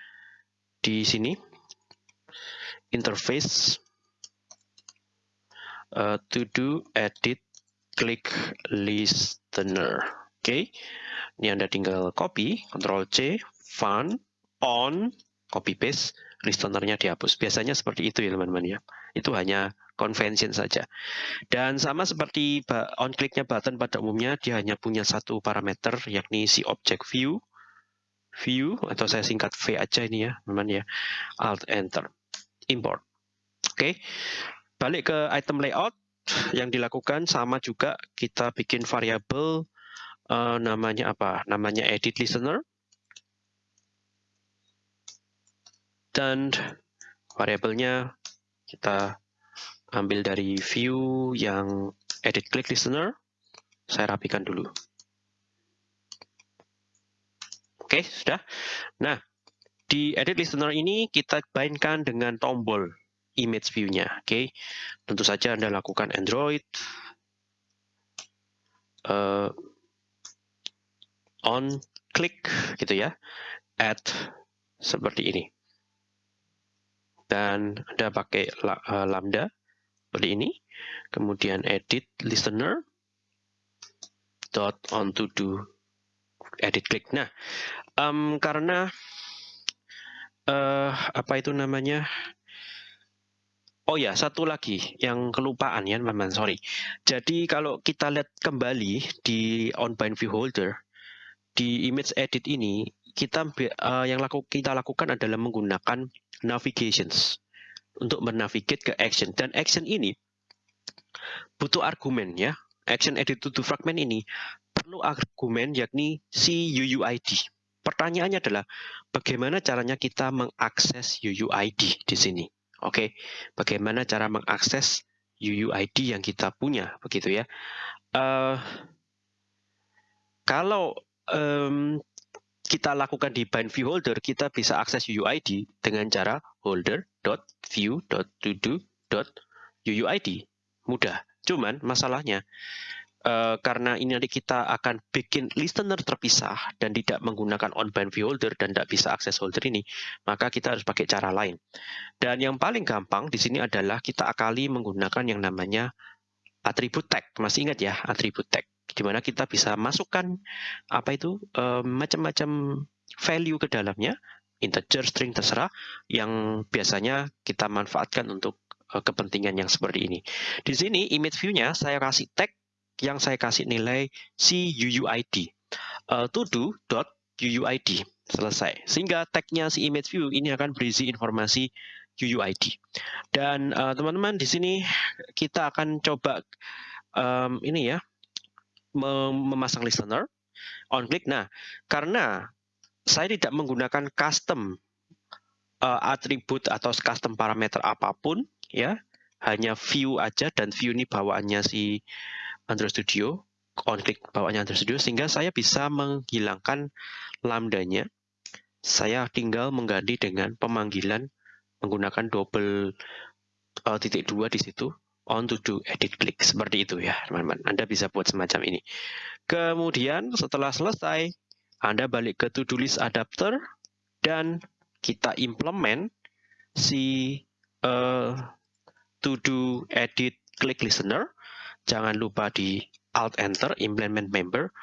di sini. Interface uh, to do edit klik listener. Oke, okay. ini Anda tinggal copy, Ctrl C, fun, on, copy paste, listenernya dihapus. Biasanya seperti itu ya teman-teman ya. Itu hanya convention saja. Dan sama seperti on click-nya button pada umumnya, dia hanya punya satu parameter, yakni si object view, view, atau saya singkat V aja ini ya, teman ya, Alt Enter, import. Oke, okay. balik ke item layout, yang dilakukan sama juga kita bikin variabel uh, namanya apa? Namanya edit listener. Dan variabelnya kita ambil dari view yang edit click listener. Saya rapikan dulu. Oke, sudah. Nah, di edit listener ini kita bainkan dengan tombol image view-nya. Oke, tentu saja Anda lakukan Android. Uh, on click gitu ya, add seperti ini. Dan Anda pakai uh, lambda seperti ini, kemudian edit listener dot on to do edit click. Nah, um, karena uh, apa itu namanya? Oh ya, satu lagi yang kelupaan ya, teman-teman. Sorry. Jadi kalau kita lihat kembali di on bind view holder, di image edit ini kita uh, yang laku, kita lakukan adalah menggunakan navigations untuk menavigate ke action dan action ini butuh argumen ya action edit to fragment ini perlu argumen yakni si UUID pertanyaannya adalah bagaimana caranya kita mengakses UUID di sini oke okay? bagaimana cara mengakses UUID yang kita punya begitu ya uh, kalau um, kita lakukan di bind view holder, kita bisa akses UUID dengan cara holder.view.todo.uuid. Mudah. Cuman masalahnya, uh, karena ini nanti kita akan bikin listener terpisah dan tidak menggunakan on bind view holder dan tidak bisa akses holder ini, maka kita harus pakai cara lain. Dan yang paling gampang di sini adalah kita akali menggunakan yang namanya atribut tag. Masih ingat ya, atribut tag di mana kita bisa masukkan apa itu um, macam-macam value ke dalamnya, integer, string terserah, yang biasanya kita manfaatkan untuk uh, kepentingan yang seperti ini. Di sini image view-nya saya kasih tag yang saya kasih nilai si UUID, uh, to do dot UUID selesai. Sehingga tagnya si image view ini akan berisi informasi UUID. Dan teman-teman uh, di sini kita akan coba um, ini ya memasang listener on click. Nah, karena saya tidak menggunakan custom uh, atribut atau custom parameter apa pun, ya, hanya view aja dan view ini bawaannya si Android Studio, on click bawaannya Android Studio, sehingga saya bisa menghilangkan lambdanya. Saya tinggal mengganti dengan pemanggilan menggunakan double uh, titik dua di situ on to do edit click. Seperti itu ya teman-teman. Anda bisa buat semacam ini. Kemudian setelah selesai Anda balik ke to do list adapter dan kita implement si uh, to do edit click listener jangan lupa di alt enter implement member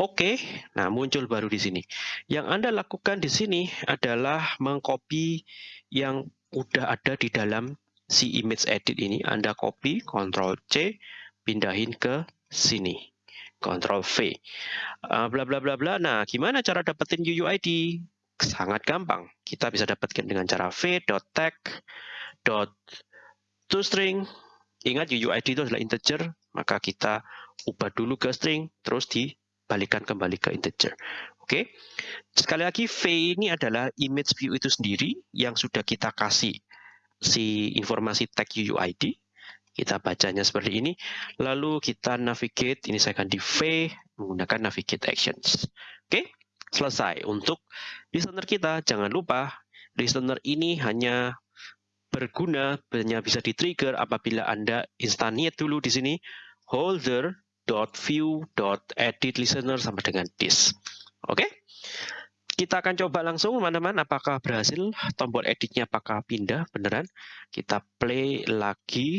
Oke, nah muncul baru di sini. Yang Anda lakukan di sini adalah mengcopy yang udah ada di dalam si image edit ini Anda copy, Ctrl C, pindahin ke sini. Ctrl V. Uh, bla bla bla bla. Nah, gimana cara dapetin UUID? Sangat gampang. Kita bisa dapatkan dengan cara v.tag toString. Ingat UUID itu adalah integer, maka kita ubah dulu ke string, terus dibalikan kembali ke integer. Oke. Sekali lagi V ini adalah image view itu sendiri yang sudah kita kasih si informasi tag UUID. Kita bacanya seperti ini. Lalu kita navigate, ini saya akan di V menggunakan navigate actions. Oke, selesai. Untuk listener kita, jangan lupa listener ini hanya berguna, hanya bisa di-trigger apabila Anda instantiate dulu di sini holder.view.edit listener sampai dengan this. Oke? kita akan coba langsung teman-teman apakah berhasil? Tombol editnya apakah pindah? Beneran? Kita play lagi.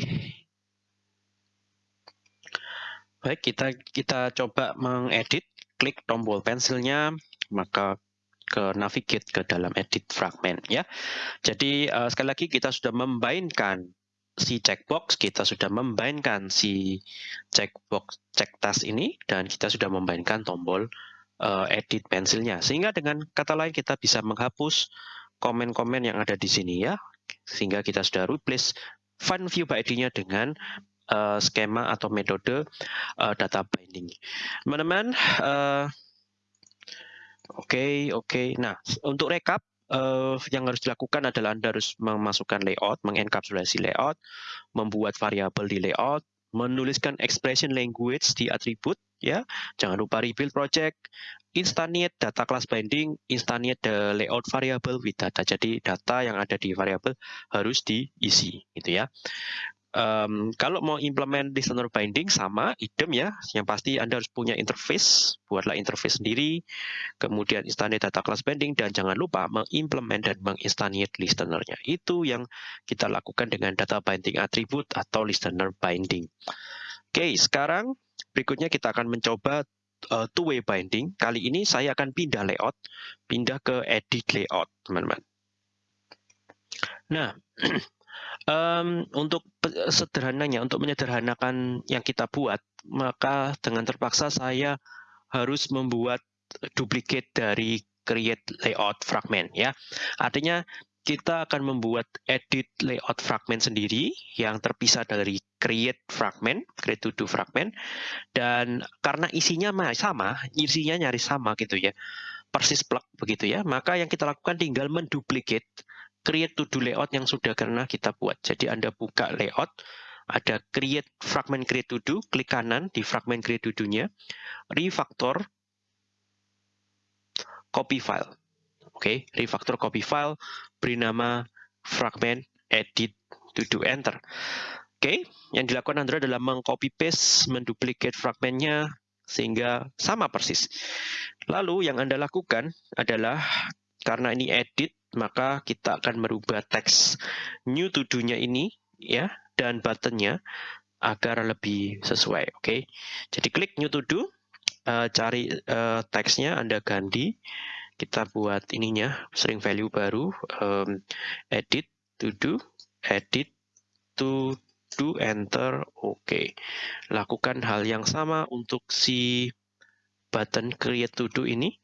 Baik kita kita coba mengedit. Klik tombol pensilnya maka ke navigate ke dalam edit fragment ya. Jadi uh, sekali lagi kita sudah membainkan si checkbox, kita sudah membainkan si checkbox check task ini dan kita sudah membainkan tombol uh, edit pensilnya. Sehingga dengan kata lain kita bisa menghapus komen-komen yang ada di sini ya. Sehingga kita sudah replace find view by ID-nya dengan uh, skema atau metode uh, data binding. Teman-teman, uh, oke, okay, oke. Okay. Nah, untuk rekap, uh, yang harus dilakukan adalah Anda harus memasukkan layout, mengenkapsulasi layout, membuat variabel di layout, menuliskan expression language di atribut, ya. Jangan lupa rebuild project, instantiate data class binding, instantiate the layout variable with data. Jadi data yang ada di variable harus diisi, gitu ya. Um, kalau mau implement listener binding sama idem ya, yang pasti Anda harus punya interface, buatlah interface sendiri, kemudian instantiate data class binding dan jangan lupa mengimplement dan menginstantiate listenernya. Itu yang kita lakukan dengan data binding attribute atau listener binding. Oke, sekarang berikutnya kita akan mencoba uh, two-way binding. Kali ini saya akan pindah layout, pindah ke edit layout, teman-teman. Nah, um, untuk sederhananya, untuk menyederhanakan yang kita buat, maka dengan terpaksa saya harus membuat duplicate dari create layout fragment ya. Artinya kita akan membuat edit layout fragment sendiri yang terpisah dari create fragment, create to do fragment, dan karena isinya sama, isinya nyaris sama gitu ya, persis plug begitu ya, maka yang kita lakukan tinggal menduplicate create to do layout yang sudah karena kita buat. Jadi Anda buka layout, ada create fragment create to do, klik kanan di fragment create to do-nya, refactor, copy file. Oke, okay, refactor copy file, beri nama fragment edit to do enter. Oke, okay, yang dilakukan Android adalah mengcopy paste, menduplicate fragmentnya sehingga sama persis. Lalu yang Anda lakukan adalah karena ini edit, maka kita akan merubah teks new to do-nya ini ya dan buttonnya agar lebih sesuai. Oke, okay? jadi klik new to do, uh, cari uh, teksnya Anda ganti kita buat ininya string value baru um, edit to do edit to do enter oke okay. lakukan hal yang sama untuk si button create to do ini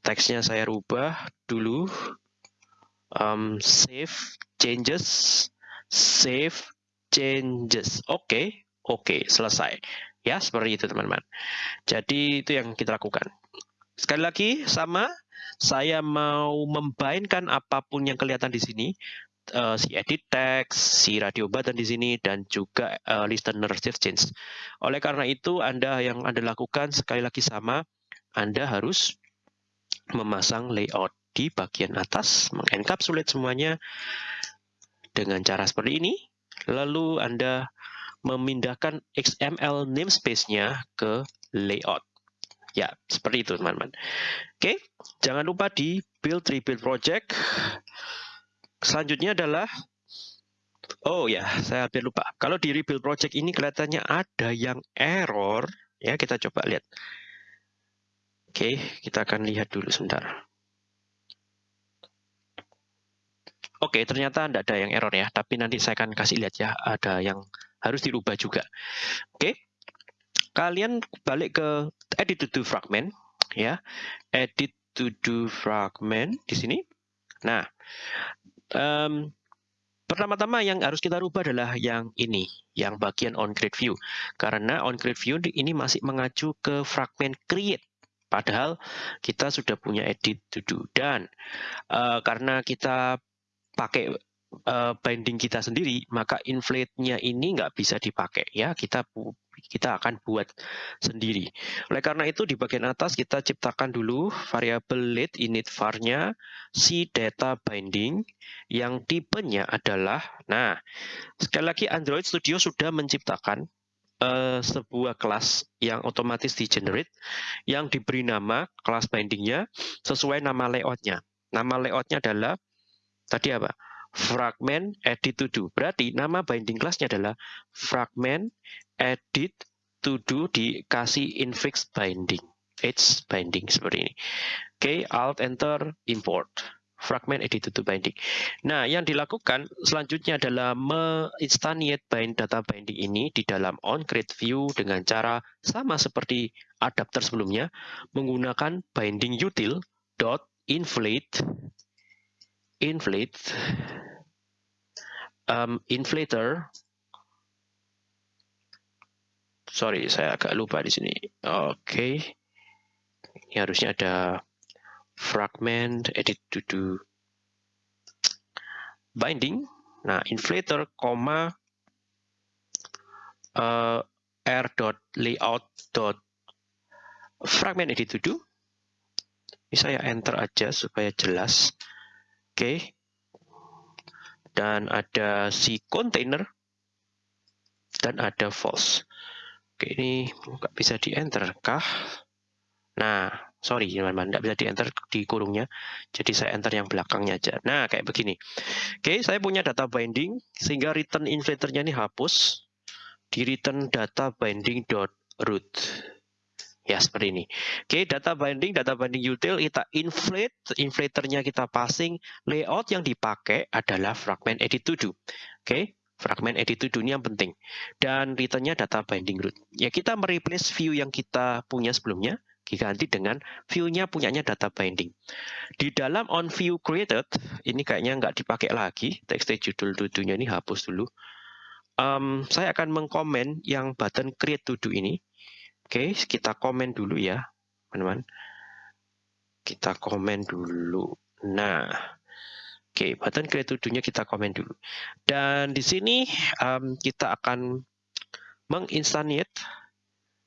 teksnya saya rubah dulu um, save changes save changes oke okay. oke okay, selesai ya seperti itu teman-teman jadi itu yang kita lakukan sekali lagi sama saya mau membainkan apa pun yang kelihatan di sini, uh, si edit text, si radio button di sini, dan juga uh, listener save change. Oleh karena itu, Anda yang Anda lakukan sekali lagi sama, Anda harus memasang layout di bagian atas, mengencapsulate semuanya dengan cara seperti ini. Lalu Anda memindahkan XML namespace-nya ke layout. Ya, seperti itu teman-teman. Oke, jangan lupa di build rebuild project. Selanjutnya adalah Oh ya, saya hampir lupa. Kalau di rebuild project ini kelihatannya ada yang error, ya kita coba lihat. Oke, kita akan lihat dulu sebentar. Oke, ternyata tidak ada yang error ya, tapi nanti saya akan kasih lihat ya, ada yang harus dirubah juga. Oke, kalian balik ke edit to do fragment ya. Edit to do fragment di sini. Nah um, pertama-tama yang harus kita rubah adalah yang ini yang bagian on create view. Karena on create view ini masih mengacu ke fragment create. Padahal kita sudah punya edit to do. Dan uh, karena kita pakai uh, binding kita sendiri, maka inflate-nya ini nggak bisa dipakai ya. Kita kita akan buat sendiri. Oleh karena itu di bagian atas kita ciptakan dulu variabel lead init var-nya si data binding yang tipenya adalah nah, sekali lagi Android Studio sudah menciptakan uh, sebuah kelas yang otomatis di generate yang diberi nama kelas bindingnya sesuai nama layoutnya. Nama layoutnya adalah tadi apa? fragment edit to do. Berarti nama binding classnya adalah fragment edit to do dikasih infix binding. H binding seperti ini. Oke, okay, Alt Enter import fragment edit to binding. Nah, yang dilakukan selanjutnya adalah menginstantiate bind data binding ini di dalam on create view dengan cara sama seperti adapter sebelumnya menggunakan binding util dot inflate inflate um, inflator. Sorry saya agak lupa di sini. Oke. Okay. ini harusnya ada fragment edit to do. Binding. Nah inflator koma uh, r dot layout dot fragment edit to do. Ini saya enter aja supaya jelas oke dan ada si container dan ada false Oke, ini nggak bisa di enter kah? Nah, sorry teman-teman, nggak bisa di enter di kurungnya. Jadi saya enter yang belakangnya aja. Nah, kayak begini. Oke, saya punya data binding, sehingga return inflatornya ini hapus. Di return data binding dot root. Ya, seperti ini. Oke, data binding, data binding util, kita inflate, inflatornya kita passing, layout yang dipakai adalah fragment edit to do. Oke, fragment edit to dunia yang penting. Dan returnnya data binding root. Ya kita mereplace view yang kita punya sebelumnya, diganti dengan view-nya punyanya data binding. Di dalam on view created, ini kayaknya nggak dipakai lagi, text judul to-do-nya ini hapus dulu. Um, saya akan mengkomen yang button create to-do ini. Oke, kita komen dulu ya, teman-teman. Kita komen dulu. Nah, Oke, button create to do-nya kita komen dulu. Dan di sini um, kita akan menginstantiate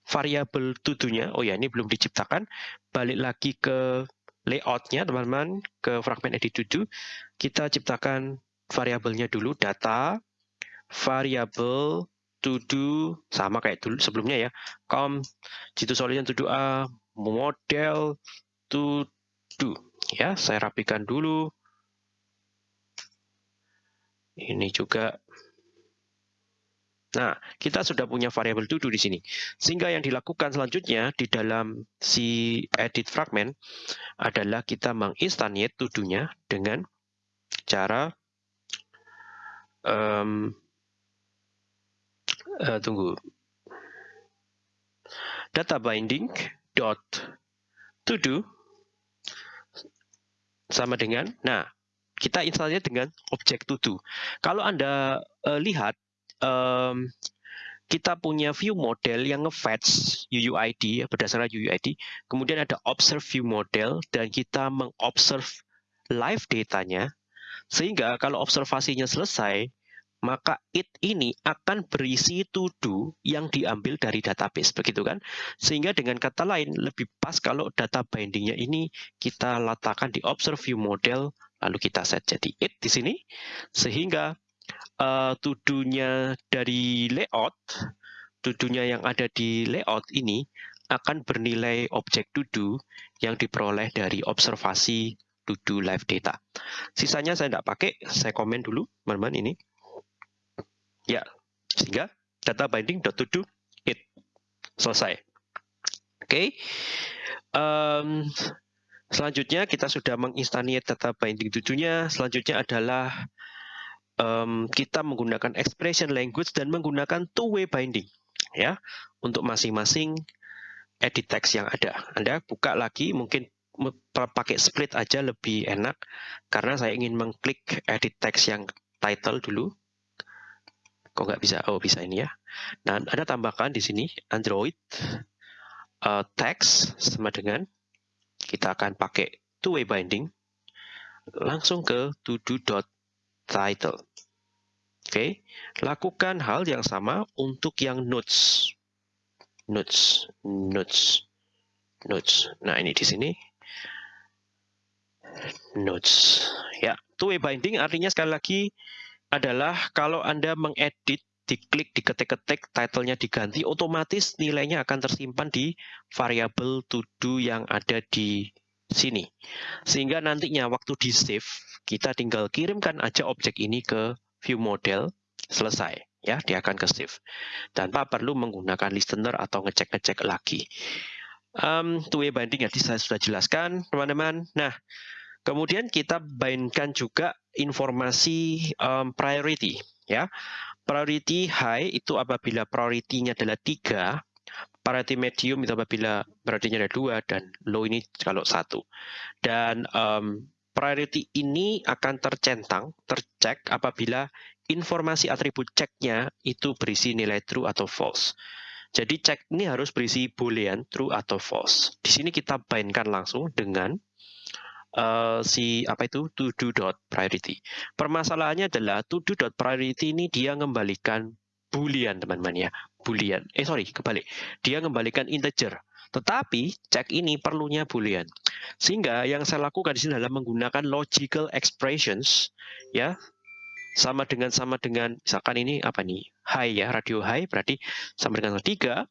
variabel to do-nya. Oh ya, ini belum diciptakan. Balik lagi ke layout-nya, teman-teman, ke fragment edit to do. Kita ciptakan variabelnya dulu, data, variabel to do, sama kayak dulu sebelumnya ya. Com, jitu solution to do A, model to do. Ya, saya rapikan dulu ini juga. Nah, kita sudah punya variabel to do di sini. Sehingga yang dilakukan selanjutnya di dalam si edit fragment adalah kita menginstantiate to do-nya dengan cara um, uh, tunggu data binding dot to do sama dengan nah kita instalnya dengan objek to do. Kalau Anda uh, lihat, um, kita punya view model yang nge-fetch UUID ya, berdasarkan UUID. Kemudian ada observe view model dan kita mengobserve live datanya. Sehingga kalau observasinya selesai, maka it ini akan berisi to do yang diambil dari database begitu kan sehingga dengan kata lain lebih pas kalau data bindingnya ini kita letakkan di observe view model lalu kita set jadi it di sini sehingga uh, tudunya dari layout tudunya yang ada di layout ini akan bernilai objek tudu yang diperoleh dari observasi tudu live data. Sisanya saya tidak pakai, saya komen dulu teman-teman ini. Ya, sehingga data binding dot to it selesai. Oke, okay. um, Selanjutnya kita sudah menginstantiate data binding tujuhnya. Selanjutnya adalah um, kita menggunakan expression language dan menggunakan two-way binding ya untuk masing-masing edit text yang ada. Anda buka lagi mungkin pakai split aja lebih enak karena saya ingin mengklik edit text yang title dulu. Kok nggak bisa? Oh bisa ini ya. Dan ada tambahkan di sini Android uh, text sama dengan kita akan pakai two-way binding langsung ke to-do.title. Oke, lakukan hal yang sama untuk yang notes. Notes, notes, notes. Nah, ini di sini. Notes. Ya, two-way binding artinya sekali lagi adalah kalau Anda mengedit diklik, diketik-ketik, title-nya diganti, otomatis nilainya akan tersimpan di variabel to do yang ada di sini. Sehingga nantinya waktu di save, kita tinggal kirimkan aja objek ini ke view model, selesai. ya Dia akan ke save. Tanpa perlu menggunakan listener atau ngecek-ngecek lagi. Um, two-way binding ya, saya sudah jelaskan, teman-teman. Nah, kemudian kita bindkan juga informasi um, priority, ya. Priority high itu apabila priority-nya adalah tiga, priority medium itu apabila priority-nya ada dua, dan low ini kalau satu. Dan um, priority ini akan tercentang, tercek apabila informasi atribut ceknya itu berisi nilai true atau false. Jadi cek ini harus berisi boolean true atau false. Di sini kita bindkan langsung dengan uh, si apa itu to do dot priority. Permasalahannya adalah to do dot priority ini dia mengembalikan boolean teman-teman ya, boolean. Eh sorry, kebalik. Dia mengembalikan integer. Tetapi cek ini perlunya boolean. Sehingga yang saya lakukan di sini adalah menggunakan logical expressions ya sama dengan sama dengan misalkan ini apa nih high ya radio high berarti sama dengan tiga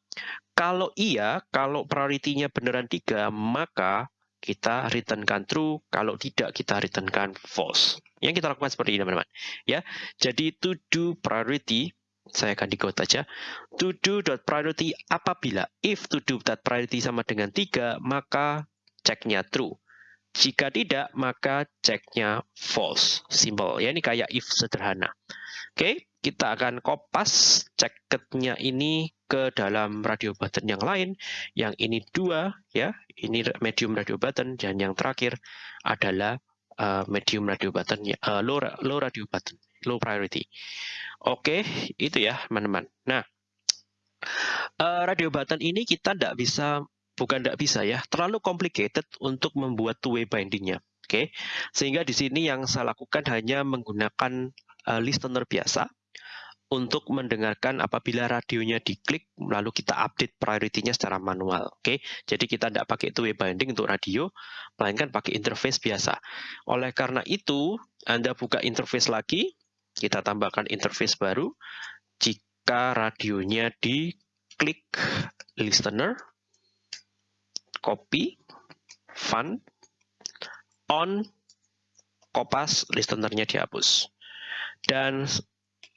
kalau iya kalau priority-nya beneran tiga maka kita returnkan true kalau tidak kita returnkan false. Yang kita lakukan seperti ini teman-teman. Ya jadi to do priority saya akan di quote aja. To do dot priority apabila if to do dot priority sama dengan tiga maka ceknya true jika tidak, maka ceknya false. Simple. Ya, ini kayak if sederhana. Oke, kita akan kopas ceketnya ini ke dalam radio button yang lain. Yang ini dua, ya. Ini medium radio button. Dan yang terakhir adalah uh, medium radio button, uh, low, low radio button, low priority. Oke, itu ya, teman-teman. Nah, uh, radio button ini kita tidak bisa bukan tidak bisa ya, terlalu complicated untuk membuat two-way bindingnya. Oke, okay? sehingga di sini yang saya lakukan hanya menggunakan uh, listener biasa untuk mendengarkan apabila radionya diklik, lalu kita update priority-nya secara manual. Oke, okay? jadi kita tidak pakai two-way binding untuk radio, melainkan pakai interface biasa. Oleh karena itu, Anda buka interface lagi, kita tambahkan interface baru. Jika radionya diklik listener, copy, fun, on, kopas, listenernya dihapus. Dan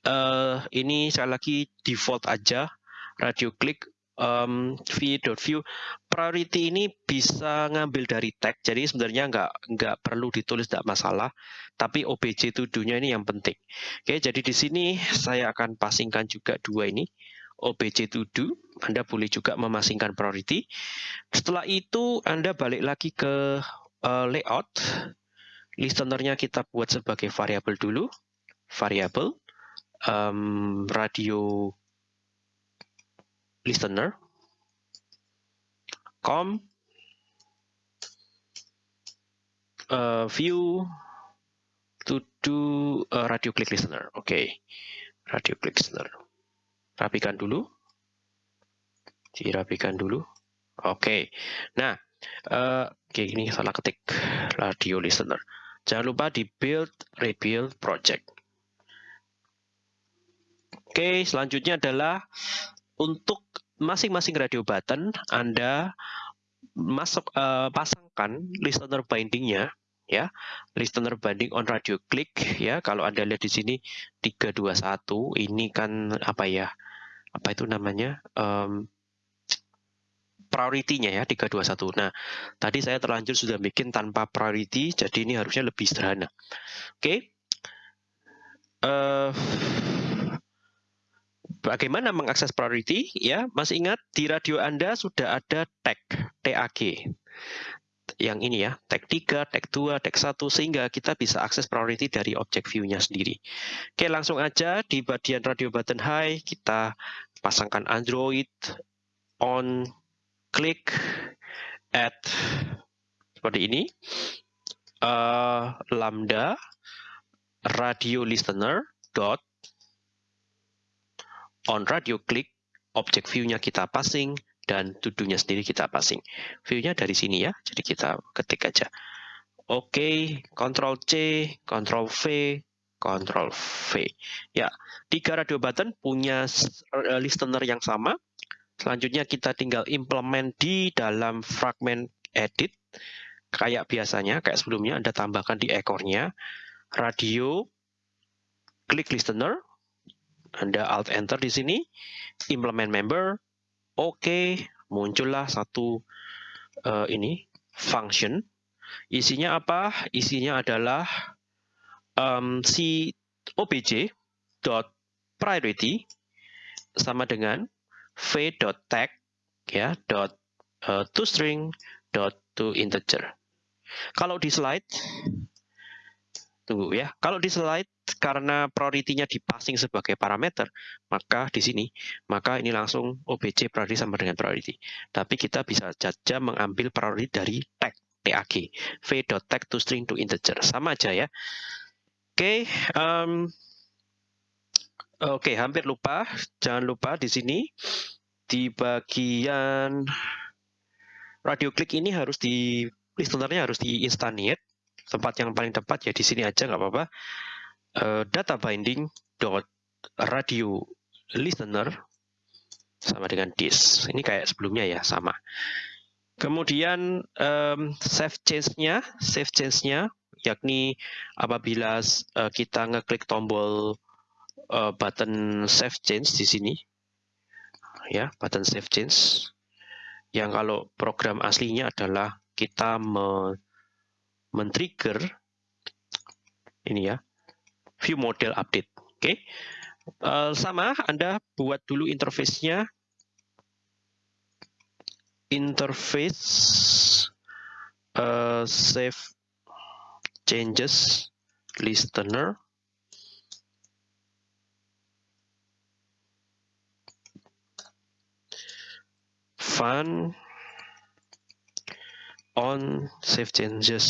uh, ini sekali lagi default aja, radio click um, v.view. Priority ini bisa ngambil dari tag, jadi sebenarnya nggak nggak perlu ditulis tidak masalah, tapi obj tuduhnya ini yang penting. Oke, jadi di sini saya akan pasingkan juga dua ini. OBJ to do, Anda boleh juga memasingkan priority. Setelah itu Anda balik lagi ke uh, layout. Listenernya kita buat sebagai variabel dulu. Variabel um, radio listener com uh, view to do uh, radio click listener. Oke, okay. radio click listener rapikan dulu. Dirapikan dulu. Oke. Nah, uh, oke ini salah ketik radio listener. Jangan lupa di build rebuild project. Oke, selanjutnya adalah untuk masing-masing radio button Anda masuk uh, pasangkan listener bindingnya ya listener binding on radio click ya kalau anda lihat di sini 321 ini kan apa ya apa itu namanya um, priority-nya ya 321. Nah, tadi saya terlanjur sudah bikin tanpa priority, jadi ini harusnya lebih sederhana. Oke. Okay. Uh, eh, bagaimana mengakses priority? Ya, masih ingat di radio Anda sudah ada tag TAG yang ini ya, tag 3, tag 2, tag 1, sehingga kita bisa akses priority dari object view-nya sendiri. Oke, langsung aja di bagian radio button high, kita pasangkan Android, on, klik, add, seperti ini, uh, lambda, radio listener, dot, on radio klik, object view-nya kita passing, dan tuduhnya sendiri kita passing. View-nya dari sini ya, jadi kita ketik aja. Oke, okay, Ctrl C, Ctrl V, Ctrl V. Ya, tiga radio button punya eh, listener yang sama. Selanjutnya kita tinggal implement di dalam fragment edit. Kayak biasanya, kayak sebelumnya Anda tambahkan di ekornya. Radio, klik listener. Anda Alt Enter di sini. Implement member, Oke, muncullah satu uh, ini function. Isinya apa? Isinya adalah um, si obj dot priority sama dengan v.tag ya dot uh, toString dot to integer. Kalau di slide tunggu ya. Kalau di slide karena priority-nya dipassing sebagai parameter, maka di sini maka ini langsung obj priority sama dengan priority. Tapi kita bisa saja mengambil priority dari tag tag v.tag to string to integer sama aja ya. Oke, okay, um, oke okay, hampir lupa. Jangan lupa di sini di bagian radio klik ini harus di listenernya harus di instantiate tempat yang paling tepat ya di sini aja nggak apa-apa. Uh, data binding dot radio listener sama dengan this. Ini kayak sebelumnya ya sama. Kemudian um, save change-nya, save change-nya yakni apabila uh, kita ngeklik tombol uh, button save change di sini ya, button save change yang kalau program aslinya adalah kita men-trigger ini ya view model update. Oke, okay. uh, eh, sama Anda buat dulu interface-nya. Interface uh, save changes listener. Fun on save changes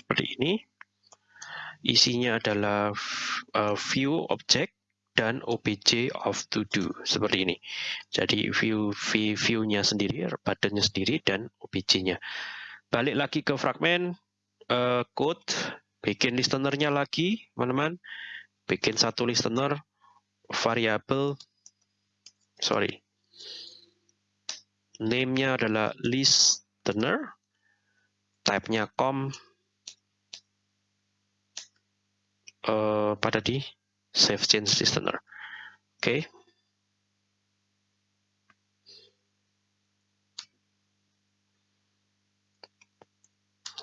seperti ini. Isinya adalah uh, view object dan obj of to do seperti ini. Jadi view view-nya sendiri, buttonnya sendiri dan obj-nya. Balik lagi ke fragmen uh, code, bikin listenernya lagi, teman-teman. Bikin satu listener variabel sorry. Name-nya adalah listener type-nya com uh, pada di save change listener. Oke. Okay.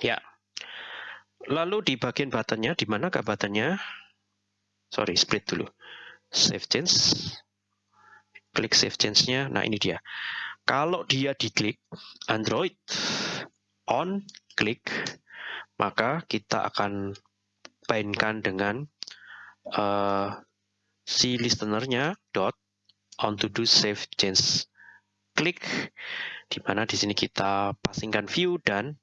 Ya. Lalu di bagian buttonnya, di mana ke buttonnya? Sorry, split dulu. Save change. Klik save change-nya. Nah, ini dia. Kalau dia diklik Android on klik, maka kita akan painkan dengan uh, si listenernya dot on to do save change klik di mana di sini kita pasingkan view dan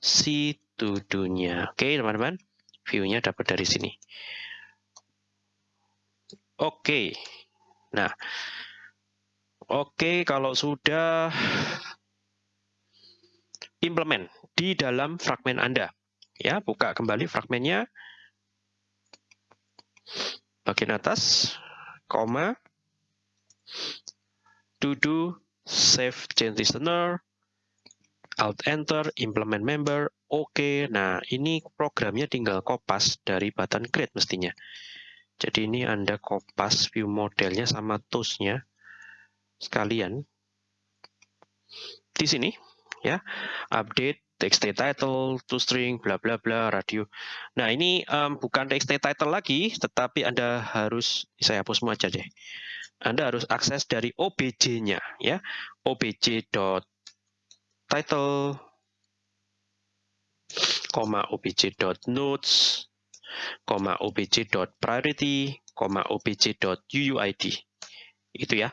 si to do-nya. Oke, teman-teman. View-nya dapat dari sini. Oke. Nah, oke kalau sudah implement di dalam fragmen Anda. Ya, buka kembali fragmennya. Bagian atas, koma, to do, save change listener, alt enter, implement member, oke. Okay. Nah, ini programnya tinggal kopas dari button create mestinya. Jadi ini Anda kopas view modelnya sama toolsnya sekalian. Di sini, ya, update txt title, to string, bla bla bla, radio. Nah ini um, bukan txt title lagi, tetapi Anda harus, saya hapus semua aja deh. Anda harus akses dari obj-nya, ya, obj.title, koma obj.notes, koma obj.priority, koma obj.uuid. Itu ya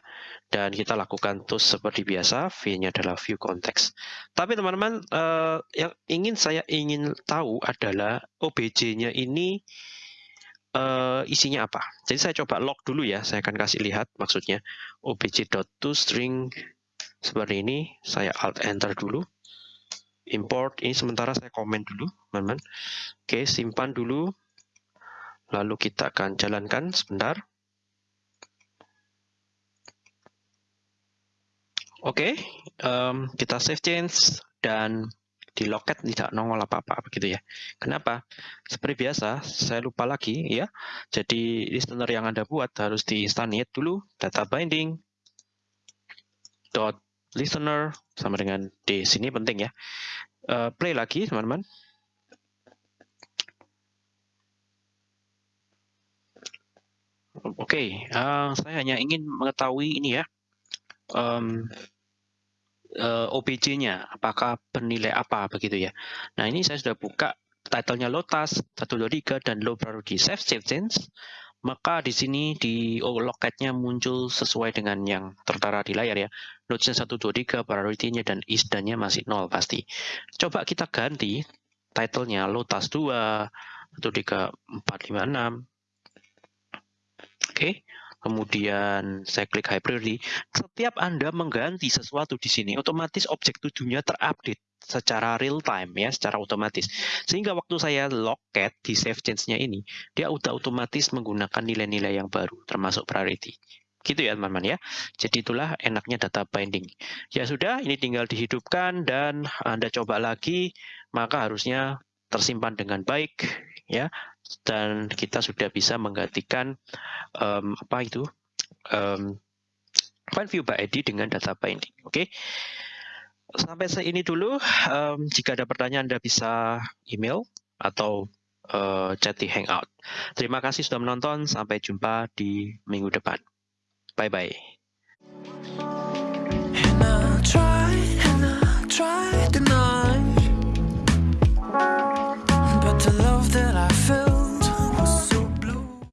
dan kita lakukan terus seperti biasa v-nya adalah view context. Tapi teman-teman uh, yang ingin saya ingin tahu adalah obj-nya ini uh, isinya apa? Jadi saya coba log dulu ya saya akan kasih lihat maksudnya. obj.toString seperti ini saya alt enter dulu. Import ini sementara saya komen dulu teman-teman. Oke simpan dulu. Lalu kita akan jalankan sebentar Oke, okay, um, kita save change dan di loket tidak nongol apa-apa begitu ya. Kenapa? Seperti biasa, saya lupa lagi ya. Jadi listener yang Anda buat harus di instantiate dulu data binding dot listener sama dengan di sini penting ya. Uh, play lagi teman-teman. Oke, okay, uh, saya hanya ingin mengetahui ini ya. Um, uh, OBJ-nya, apakah bernilai apa begitu ya. Nah ini saya sudah buka titlenya Lotus 123 dan Low Priority Save Save Change maka di sini di loketnya muncul sesuai dengan yang tertara di layar ya. Node-nya 123, priority-nya dan isdan-nya masih nol pasti. Coba kita ganti title-nya Lotus 2, 13456. Oke. Kemudian saya klik high priority. Setiap Anda mengganti sesuatu di sini, otomatis objek tujuhnya terupdate secara real time ya, secara otomatis. Sehingga waktu saya locket di save change-nya ini, dia udah otomatis menggunakan nilai-nilai yang baru, termasuk priority. Gitu ya teman-teman ya. Jadi itulah enaknya data binding. Ya sudah, ini tinggal dihidupkan dan Anda coba lagi, maka harusnya tersimpan dengan baik ya dan kita sudah bisa menggantikan um, apa itu um, point view by ID dengan data binding. Oke. Okay? Sampai ini dulu. Um, jika ada pertanyaan Anda bisa email atau uh, chat di Hangout. Terima kasih sudah menonton. Sampai jumpa di minggu depan. Bye bye. And I try, and I try to know.